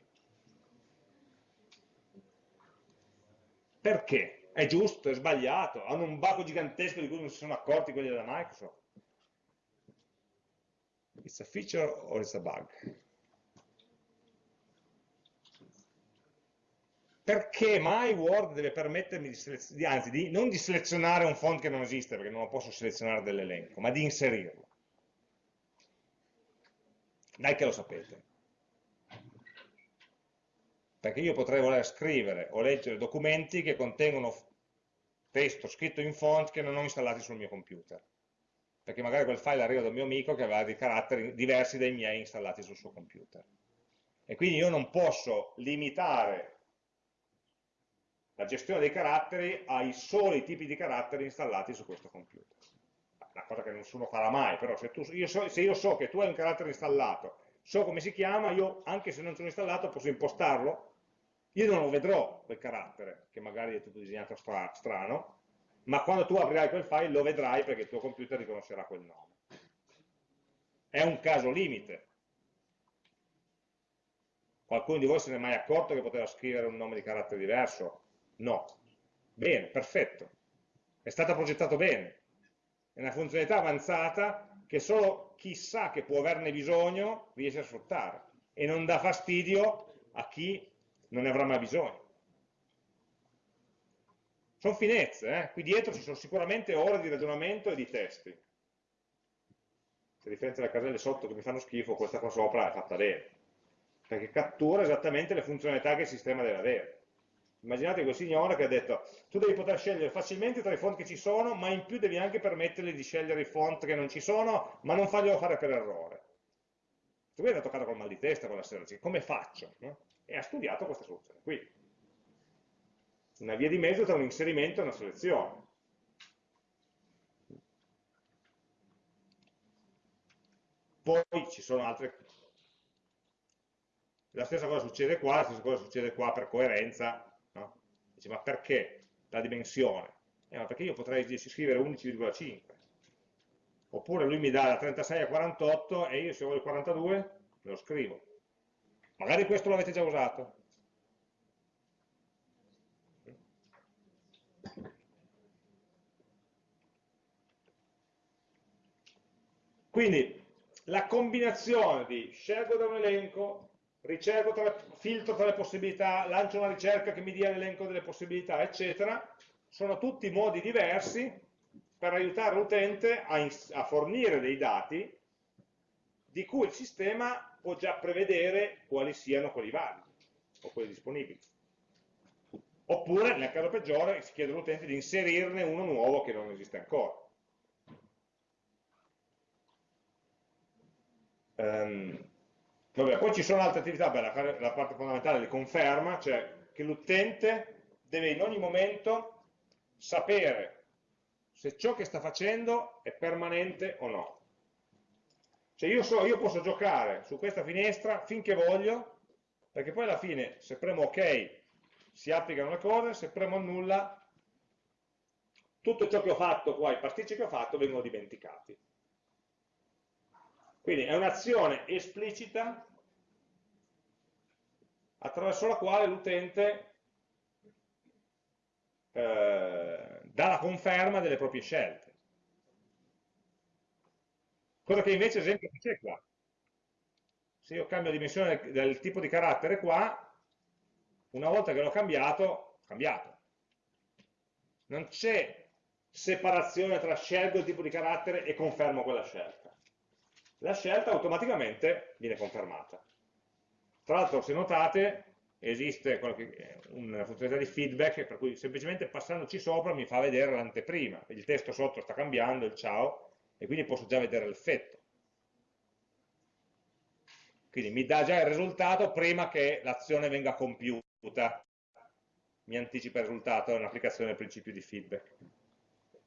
A: Perché? È giusto, è sbagliato, hanno un baco gigantesco di cui non si sono accorti quelli della Microsoft. It's a feature or it's a bug? Perché mai Word deve permettermi di, di, anzi, di, non di selezionare un font che non esiste, perché non lo posso selezionare dall'elenco, ma di inserirlo? Dai che lo sapete perché io potrei voler scrivere o leggere documenti che contengono testo scritto in font che non ho installati sul mio computer, perché magari quel file arriva dal mio amico che aveva dei caratteri diversi dai miei installati sul suo computer. E quindi io non posso limitare la gestione dei caratteri ai soli tipi di caratteri installati su questo computer. Una cosa che nessuno farà mai, però se, tu, io so, se io so che tu hai un carattere installato, so come si chiama, io anche se non sono installato posso impostarlo io non lo vedrò quel carattere, che magari è tutto disegnato stra strano, ma quando tu aprirai quel file lo vedrai perché il tuo computer riconoscerà quel nome. È un caso limite. Qualcuno di voi se ne è mai accorto che poteva scrivere un nome di carattere diverso? No. Bene, perfetto. È stato progettato bene. È una funzionalità avanzata che solo chi sa che può averne bisogno riesce a sfruttare e non dà fastidio a chi non ne avrà mai bisogno. Sono finezze, eh? qui dietro ci sono sicuramente ore di ragionamento e di testi. A differenza delle caselle sotto che mi fanno schifo, questa qua sopra è fatta bene, perché cattura esattamente le funzionalità che il sistema deve avere. Immaginate quel signore che ha detto, tu devi poter scegliere facilmente tra i font che ci sono, ma in più devi anche permettergli di scegliere i font che non ci sono, ma non farglielo fare per errore. Tu mi hai toccato col mal di testa quella sera, come faccio? E ha studiato questa soluzione qui. Una via di mezzo tra un inserimento e una selezione. Poi ci sono altre... La stessa cosa succede qua, la stessa cosa succede qua per coerenza. Dice, ma perché la dimensione? Eh, ma perché io potrei scrivere 11,5. Oppure lui mi dà da 36 a 48 e io se voglio 42 me lo scrivo Magari questo l'avete già usato. Quindi la combinazione di scelgo da un elenco, ricerco tra le, filtro tra le possibilità, lancio una ricerca che mi dia l'elenco delle possibilità, eccetera, sono tutti modi diversi per aiutare l'utente a, a fornire dei dati di cui il sistema può già prevedere quali siano quelli validi o quelli disponibili. Oppure, nel caso peggiore, si chiede all'utente di inserirne uno nuovo che non esiste ancora. Um, vabbè, poi ci sono altre attività, beh, la, la parte fondamentale di conferma, cioè che l'utente deve in ogni momento sapere se ciò che sta facendo è permanente o no. Cioè io, so, io posso giocare su questa finestra finché voglio, perché poi alla fine se premo ok si applicano le cose, se premo nulla tutto ciò che ho fatto qua, i pasticci che ho fatto vengono dimenticati. Quindi è un'azione esplicita attraverso la quale l'utente eh, dà la conferma delle proprie scelte. Cosa che invece, esempio, c'è qua. Se io cambio dimensione del tipo di carattere qua, una volta che l'ho cambiato, cambiato. Non c'è separazione tra scelgo il tipo di carattere e confermo quella scelta. La scelta automaticamente viene confermata. Tra l'altro, se notate, esiste una funzionalità di feedback per cui semplicemente passandoci sopra mi fa vedere l'anteprima. Il testo sotto sta cambiando, il ciao, e quindi posso già vedere l'effetto. Quindi mi dà già il risultato prima che l'azione venga compiuta, mi anticipa il risultato, è un'applicazione del principio di feedback.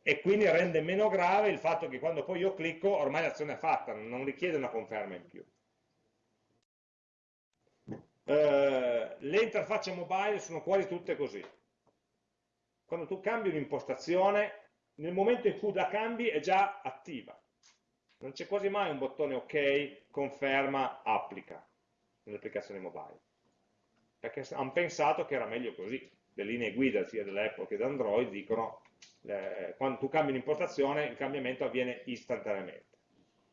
A: E quindi rende meno grave il fatto che quando poi io clicco ormai l'azione è fatta, non richiede una conferma in più. Eh, le interfacce mobile sono quasi tutte così. Quando tu cambi un'impostazione, nel momento in cui la cambi è già attiva. Non c'è quasi mai un bottone ok, conferma, applica nelle applicazioni mobile. Perché hanno pensato che era meglio così. Le linee guida sia dell'Apple che dell'Android dicono eh, quando tu cambi un'impostazione il cambiamento avviene istantaneamente.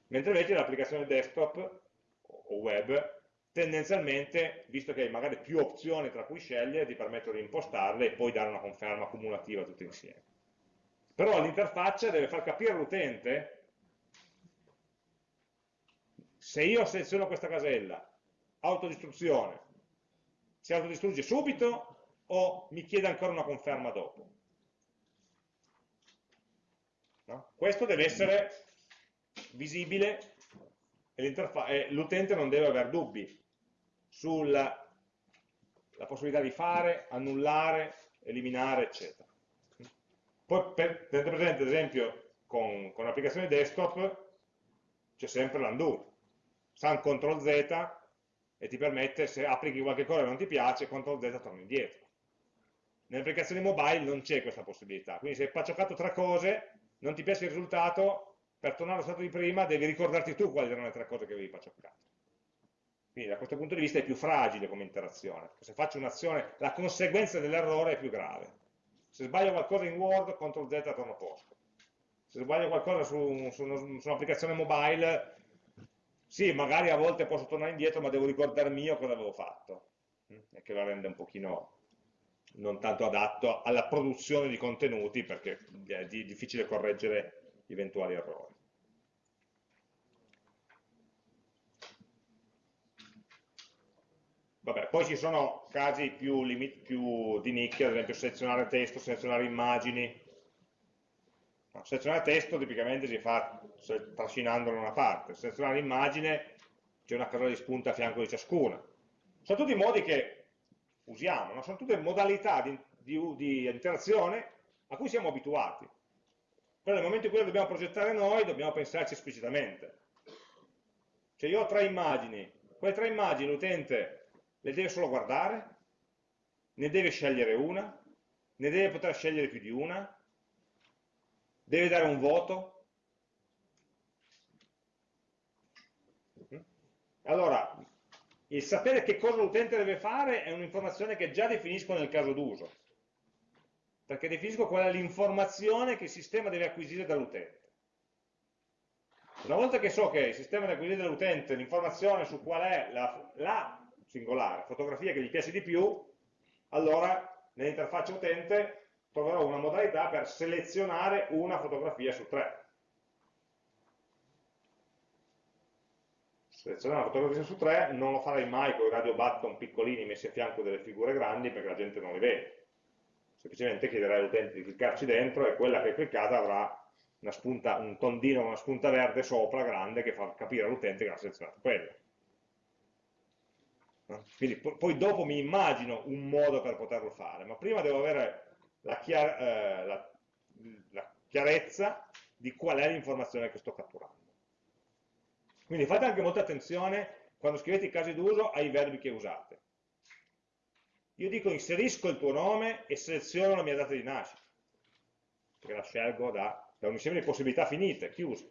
A: Mentre invece l'applicazione desktop o web tendenzialmente, visto che hai magari più opzioni tra cui scegliere, ti permettono di impostarle e poi dare una conferma cumulativa tutte insieme. Però l'interfaccia deve far capire all'utente se io seleziono questa casella, autodistruzione, si autodistrugge subito o mi chiede ancora una conferma dopo? No? Questo deve essere visibile e l'utente non deve avere dubbi sulla possibilità di fare, annullare, eliminare, eccetera. Poi per, tenete presente, ad esempio, con, con l'applicazione desktop c'è sempre l'undo. San CTRL Z e ti permette, se applichi qualche cosa e non ti piace, CTRL Z torna indietro. Nelle applicazioni mobile non c'è questa possibilità, quindi se hai paccioccato tre cose, non ti piace il risultato, per tornare allo stato di prima devi ricordarti tu quali erano le tre cose che avevi paccioccato. Quindi da questo punto di vista è più fragile come interazione, se faccio un'azione, la conseguenza dell'errore è più grave. Se sbaglio qualcosa in Word, CTRL Z torno a posto. Se sbaglio qualcosa su, su un'applicazione mobile, sì, magari a volte posso tornare indietro, ma devo ricordarmi io cosa avevo fatto. Mm? E che la rende un pochino non tanto adatto alla produzione di contenuti, perché è difficile correggere eventuali errori. Vabbè, poi ci sono casi più, più, di nicchia, ad esempio selezionare testo, selezionare immagini. Selezionare testo tipicamente si fa trascinandolo da una parte, selezionare immagine c'è una casella di spunta a fianco di ciascuna. Sono tutti modi che usiamo, no? sono tutte modalità di, di, di interazione a cui siamo abituati. Però nel momento in cui le dobbiamo progettare noi, dobbiamo pensarci esplicitamente. Cioè io ho tre immagini, quelle tre immagini l'utente le deve solo guardare, ne deve scegliere una, ne deve poter scegliere più di una, deve dare un voto. Allora, il sapere che cosa l'utente deve fare è un'informazione che già definisco nel caso d'uso, perché definisco qual è l'informazione che il sistema deve acquisire dall'utente. Una volta che so che il sistema deve acquisire dall'utente l'informazione su qual è la, la singolare, fotografia che gli piace di più, allora nell'interfaccia utente troverò una modalità per selezionare una fotografia su tre. Selezionare una fotografia su tre non lo farei mai con i radio button piccolini messi a fianco delle figure grandi perché la gente non li vede. Semplicemente chiederei all'utente di cliccarci dentro e quella che è cliccata avrà spunta, un tondino, una spunta verde sopra grande che fa capire all'utente che ha selezionato quella. Quindi poi dopo mi immagino un modo per poterlo fare, ma prima devo avere la, chiar eh, la, la chiarezza di qual è l'informazione che sto catturando. Quindi fate anche molta attenzione quando scrivete i casi d'uso ai verbi che usate. Io dico inserisco il tuo nome e seleziono la mia data di nascita, perché la scelgo da, da un insieme di possibilità finite, chiuse.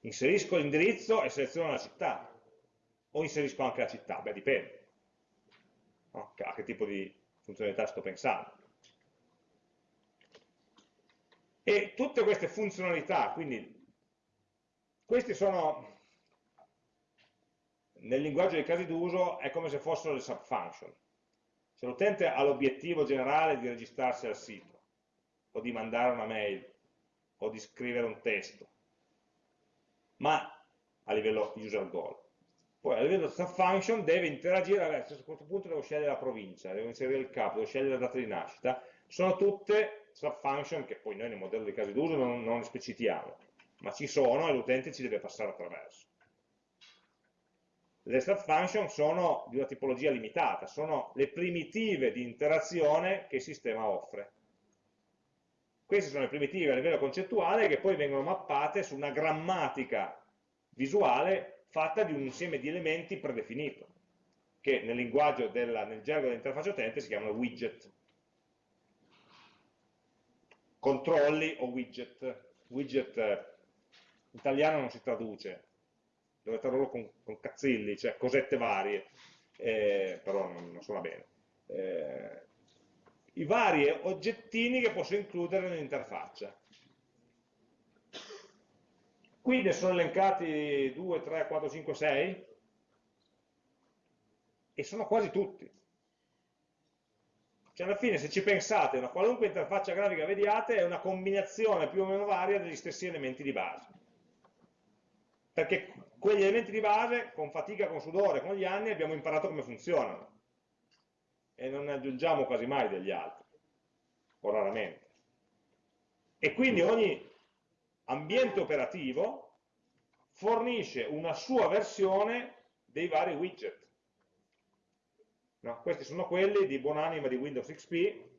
A: Inserisco l'indirizzo e seleziono la città o inserisco anche la città? Beh, dipende. A che tipo di funzionalità sto pensando. E tutte queste funzionalità, quindi questi sono, nel linguaggio dei casi d'uso, è come se fossero le subfunction. Se l'utente ha l'obiettivo generale di registrarsi al sito, o di mandare una mail, o di scrivere un testo, ma a livello user goal, poi a livello subfunction deve interagire, a questo punto devo scegliere la provincia, devo inserire il capo, devo scegliere la data di nascita, sono tutte sub-function che poi noi nel modello di casi d'uso non, non esplicitiamo, ma ci sono e l'utente ci deve passare attraverso. Le sub-function sono di una tipologia limitata, sono le primitive di interazione che il sistema offre. Queste sono le primitive a livello concettuale che poi vengono mappate su una grammatica visuale fatta di un insieme di elementi predefinito, che nel linguaggio della, nel gergo dell'interfaccia utente si chiamano widget. Controlli o widget. Widget eh, italiano non si traduce, dove tradurlo con, con cazzilli, cioè cosette varie, eh, però non, non, suona bene. Eh, I vari oggettini che posso includere nell'interfaccia. Qui ne sono elencati 2, 3, 4, 5, 6 e sono quasi tutti. Cioè alla fine se ci pensate, una qualunque interfaccia grafica vediate è una combinazione più o meno varia degli stessi elementi di base. Perché quegli elementi di base, con fatica, con sudore, con gli anni, abbiamo imparato come funzionano. E non ne aggiungiamo quasi mai degli altri, o raramente. E quindi ogni ambiente operativo fornisce una sua versione dei vari widget. No, questi sono quelli di buonanima di Windows XP,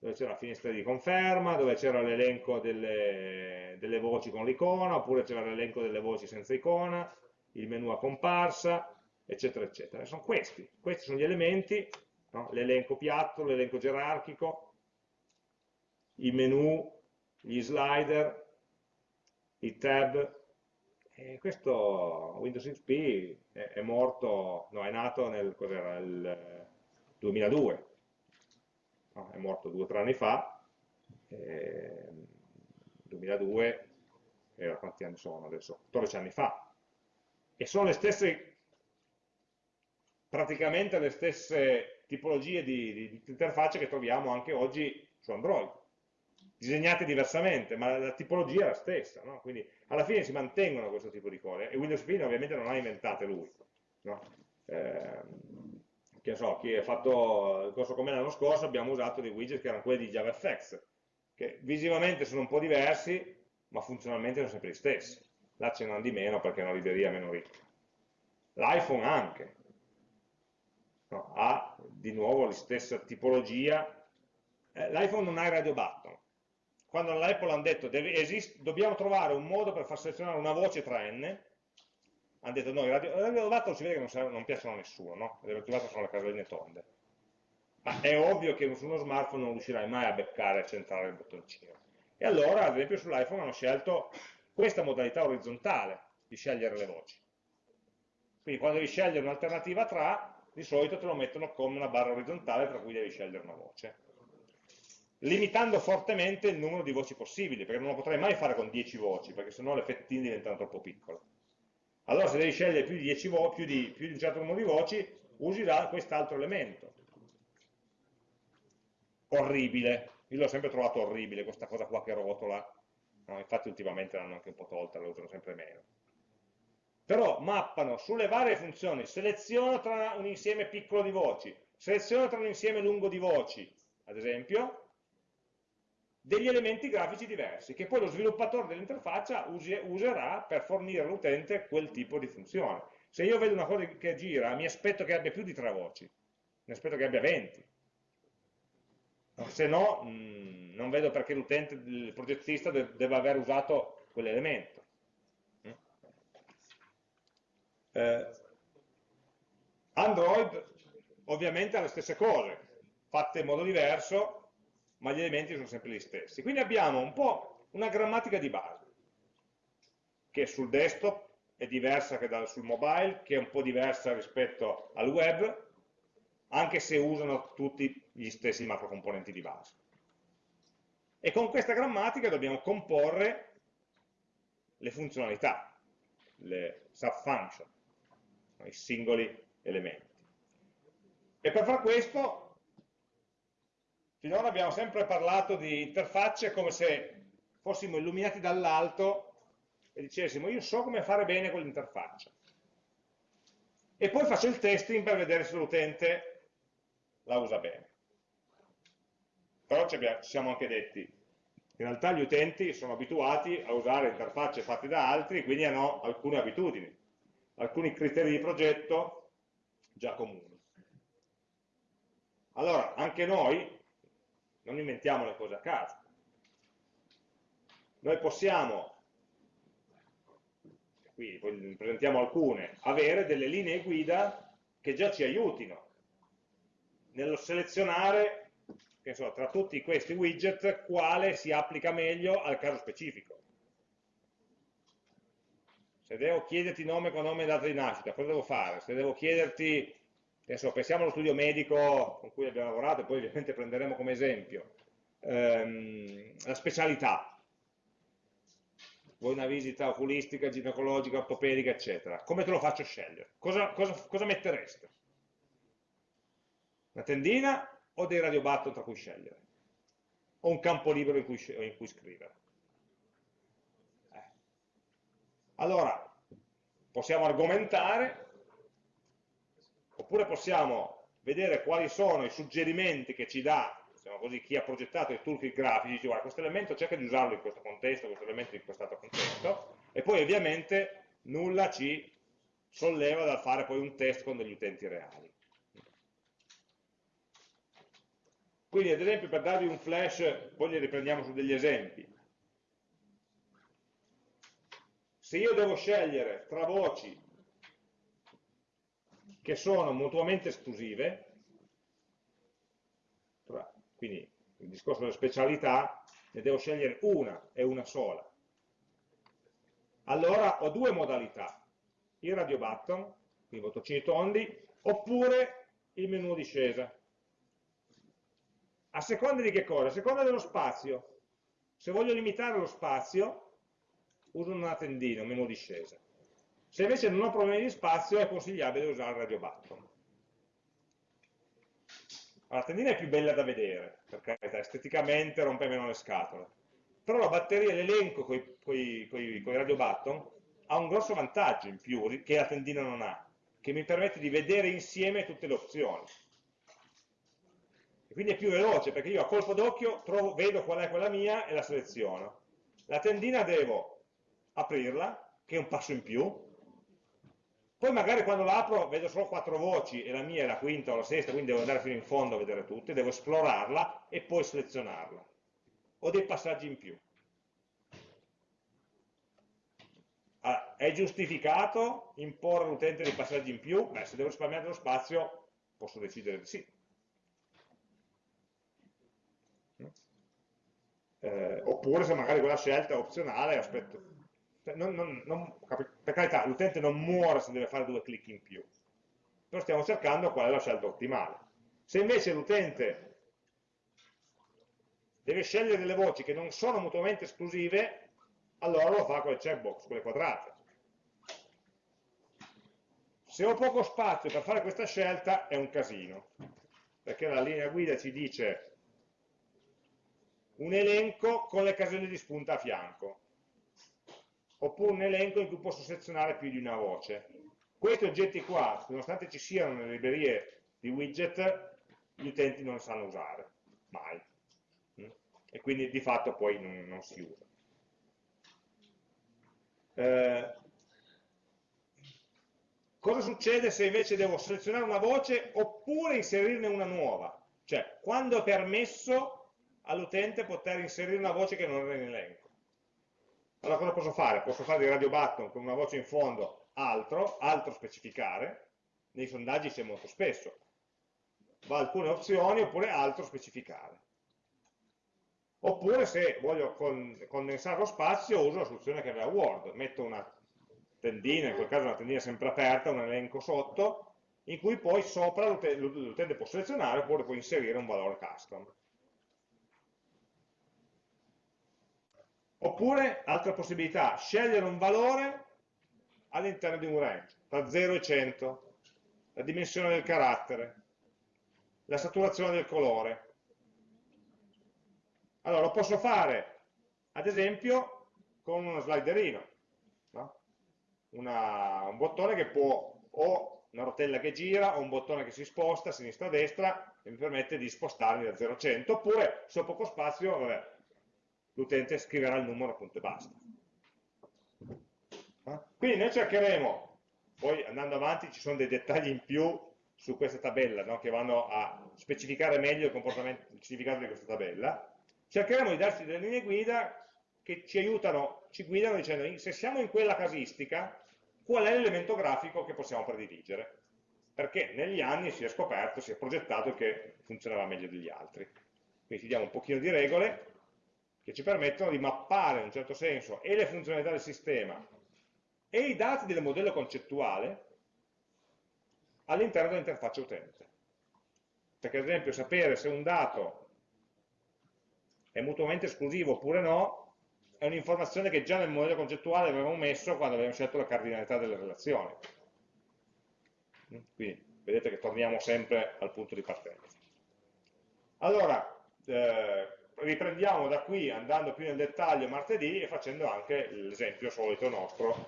A: dove c'era la finestra di conferma, dove c'era l'elenco delle, delle, voci con l'icona, oppure c'era l'elenco delle voci senza icona, il menu a comparsa, eccetera, eccetera. Sono questi, questi sono gli elementi, no? l'elenco piatto, l'elenco gerarchico, i menu, gli slider, i tab, e questo Windows XP è, è morto, no, è nato nel, nel 2002, no, è morto due o tre anni fa, eh, 2002, era quanti anni sono adesso? 14 anni fa, e sono le stesse, praticamente le stesse tipologie di, di, di interfacce che troviamo anche oggi su Android, disegnate diversamente, ma la tipologia è la stessa, no? quindi alla fine si mantengono questo tipo di cose, e Windows Phone ovviamente non ha inventate lui, no? eh, che so, chi ha fatto il corso con me l'anno scorso abbiamo usato dei widget che erano quelli di JavaFX, che visivamente sono un po' diversi, ma funzionalmente sono sempre gli stessi. Là ce n'hanno di meno perché è una libreria meno ricca. L'iPhone anche, no, ha di nuovo la stessa tipologia. Eh, L'iPhone non ha il radio button, quando all'Apple hanno detto deve, esist, dobbiamo trovare un modo per far selezionare una voce tra n, hanno detto no, i radio, radio button si vede che non, serve, non piacciono a nessuno, no? radio button sono le caselline tonde. Ma è ovvio che su uno smartphone non riuscirai mai a beccare e centrare il bottoncino. E allora, ad esempio, sull'iPhone hanno scelto questa modalità orizzontale di scegliere le voci. Quindi quando devi scegliere un'alternativa tra, di solito te lo mettono come una barra orizzontale tra cui devi scegliere una voce limitando fortemente il numero di voci possibili, perché non lo potrei mai fare con 10 voci, perché sennò le fettine diventano troppo piccole. Allora se devi scegliere più di, 10 vo più di, più di un certo numero di voci, usi quest'altro elemento. Orribile, io l'ho sempre trovato orribile, questa cosa qua che rotola, no, infatti ultimamente l'hanno anche un po' tolta, la usano sempre meno. Però mappano sulle varie funzioni, seleziona tra un insieme piccolo di voci, seleziona tra un insieme lungo di voci, ad esempio, degli elementi grafici diversi, che poi lo sviluppatore dell'interfaccia userà per fornire all'utente quel tipo di funzione. Se io vedo una cosa che gira, mi aspetto che abbia più di tre voci, mi aspetto che abbia 20. Se no, mh, mm, non vedo perché l'utente, il progettista, de deve aver usato quell'elemento. Mm? Eh, Android ovviamente ha le stesse cose, fatte in modo diverso, ma gli elementi sono sempre gli stessi. Quindi abbiamo un po' una grammatica di base, che sul desktop è diversa che dal, sul mobile, che è un po' diversa rispetto al web, anche se usano tutti gli stessi macrocomponenti di base. E con questa grammatica dobbiamo comporre le funzionalità, le subfunction, i singoli elementi. E per far questo Finora abbiamo sempre parlato di interfacce come se fossimo illuminati dall'alto e dicessimo io so come fare bene quell'interfaccia. E poi faccio il testing per vedere se l'utente la usa bene. però ci, abbiamo, ci siamo anche detti, in realtà gli utenti sono abituati a usare interfacce fatte da altri, quindi hanno alcune abitudini, alcuni criteri di progetto già comuni. Allora, anche noi non inventiamo le cose a caso. Noi possiamo, qui ne presentiamo alcune, avere delle linee guida che già ci aiutino nello selezionare so, tra tutti questi widget quale si applica meglio al caso specifico. Se devo chiederti nome, cognome e data di nascita, cosa devo fare? Se devo chiederti, adesso pensiamo allo studio medico con cui abbiamo lavorato e poi ovviamente prenderemo come esempio, ehm, la specialità. Vuoi una visita oculistica, ginecologica, ortopedica, eccetera. Come te lo faccio scegliere? Cosa, cosa, cosa mettereste? Una tendina o dei radio button tra cui scegliere, o un campo libero in cui, in cui scrivere. Eh. Allora, possiamo argomentare, oppure possiamo vedere quali sono i suggerimenti che ci dà diciamo così, chi ha progettato i toolkit grafici, dice guarda questo elemento cerca di usarlo in questo contesto, questo elemento in quest'altro contesto, e poi ovviamente nulla ci solleva dal fare poi un test con degli utenti reali. Quindi ad esempio per darvi un flash, poi li riprendiamo su degli esempi. Se io devo scegliere tra voci che sono mutuamente esclusive, quindi il discorso delle specialità, ne devo scegliere una e una sola. Allora ho due modalità, il radio button, quindi bottoni tondi, oppure il menu discesa. A seconda di che cosa? A seconda dello spazio. Se voglio limitare lo spazio, uso una tendina, un menu discesa. Se invece non ho problemi di spazio, è consigliabile usare il radio button. La tendina è più bella da vedere, per carità, esteticamente rompe meno le scatole. Però la batteria, l'elenco con i radio button, ha un grosso vantaggio in più che la tendina non ha, che mi permette di vedere insieme tutte le opzioni e quindi è più veloce perché io a colpo d'occhio vedo qual è quella mia e la seleziono. La tendina devo aprirla, che è un passo in più, poi magari quando la apro vedo solo quattro voci e la mia è la quinta o la sesta, quindi devo andare fino in fondo a vedere tutte, devo esplorarla e poi selezionarla. Ho dei passaggi in più. Allora, è giustificato imporre all'utente dei passaggi in più? Beh, se devo risparmiare dello spazio posso decidere di sì. eh, oppure se magari quella scelta è opzionale, aspetto. Cioè, non, non, non, per carità, l'utente non muore se deve fare due clic in più, però stiamo cercando qual è la scelta ottimale. Se invece l'utente deve scegliere delle voci che non sono mutuamente esclusive, allora lo fa con le checkbox, con le quadrate. Se ho poco spazio per fare questa scelta è un casino, perché la linea guida ci dice un elenco con le caselle di spunta a fianco, oppure un elenco in cui posso selezionare più di una voce. Questi oggetti qua, nonostante ci siano nelle librerie di widget, gli utenti non sanno usare, mai. E quindi di fatto poi non, non si usa. Eh, cosa succede se invece devo selezionare una voce oppure inserirne una nuova? Cioè, quando è permesso all'utente poter inserire una voce che non era in elenco. Allora cosa posso fare? Posso fare di radio button con una voce in fondo altro, altro specificare, nei sondaggi c'è molto spesso, va alcune opzioni oppure altro specificare. Oppure se voglio condensare lo spazio uso la soluzione che aveva Word, metto una tendina, in quel caso una tendina sempre aperta, un elenco sotto, in cui poi sopra l'utente può selezionare oppure può inserire un valore custom. Oppure, altra possibilità, scegliere un valore all'interno di un range, tra 0 e 100, la dimensione del carattere, la saturazione del colore. Allora, lo posso fare, ad esempio, con uno sliderino, no? un bottone che può, o una rotella che gira, o un bottone che si sposta sinistra a destra, e mi permette di spostarmi da 0 a 100, oppure se ho poco spazio, l'utente scriverà il numero appunto e basta. Eh? Quindi noi cercheremo, poi andando avanti ci sono dei dettagli in più su questa tabella no? che vanno a specificare meglio il, il significato di questa tabella, cercheremo di darci delle linee guida che ci aiutano, ci guidano dicendo se siamo in quella casistica, qual è l'elemento grafico che possiamo prediligere? Perché negli anni si è scoperto, si è progettato che funzionava meglio degli altri. Quindi ci diamo un pochino di regole che ci permettono di mappare in un certo senso e le funzionalità del sistema e i dati del modello concettuale all'interno dell'interfaccia utente. Perché ad esempio sapere se un dato è mutuamente esclusivo oppure no è un'informazione che già nel modello concettuale avevamo messo quando abbiamo scelto la cardinalità delle relazioni. Quindi vedete che torniamo sempre al punto di partenza. Allora, eh, riprendiamo da qui andando più nel dettaglio martedì e facendo anche l'esempio solito nostro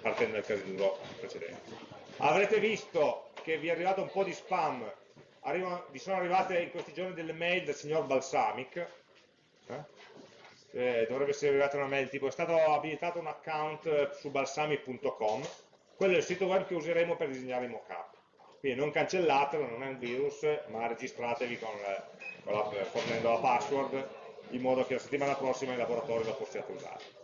A: partendo dal caso precedente. Avrete visto che vi è arrivato un po' di spam, Arrivano, vi sono arrivate in questi giorni delle mail del signor Balsamic, eh? Eh, dovrebbe essere arrivata una mail tipo è stato abilitato un account su balsamic.com, quello è il sito web che useremo per disegnare i mockup. Quindi non cancellatelo, non è un virus, ma registratevi con, con la, fornendo la password in modo che la settimana prossima in laboratorio lo possiate usare.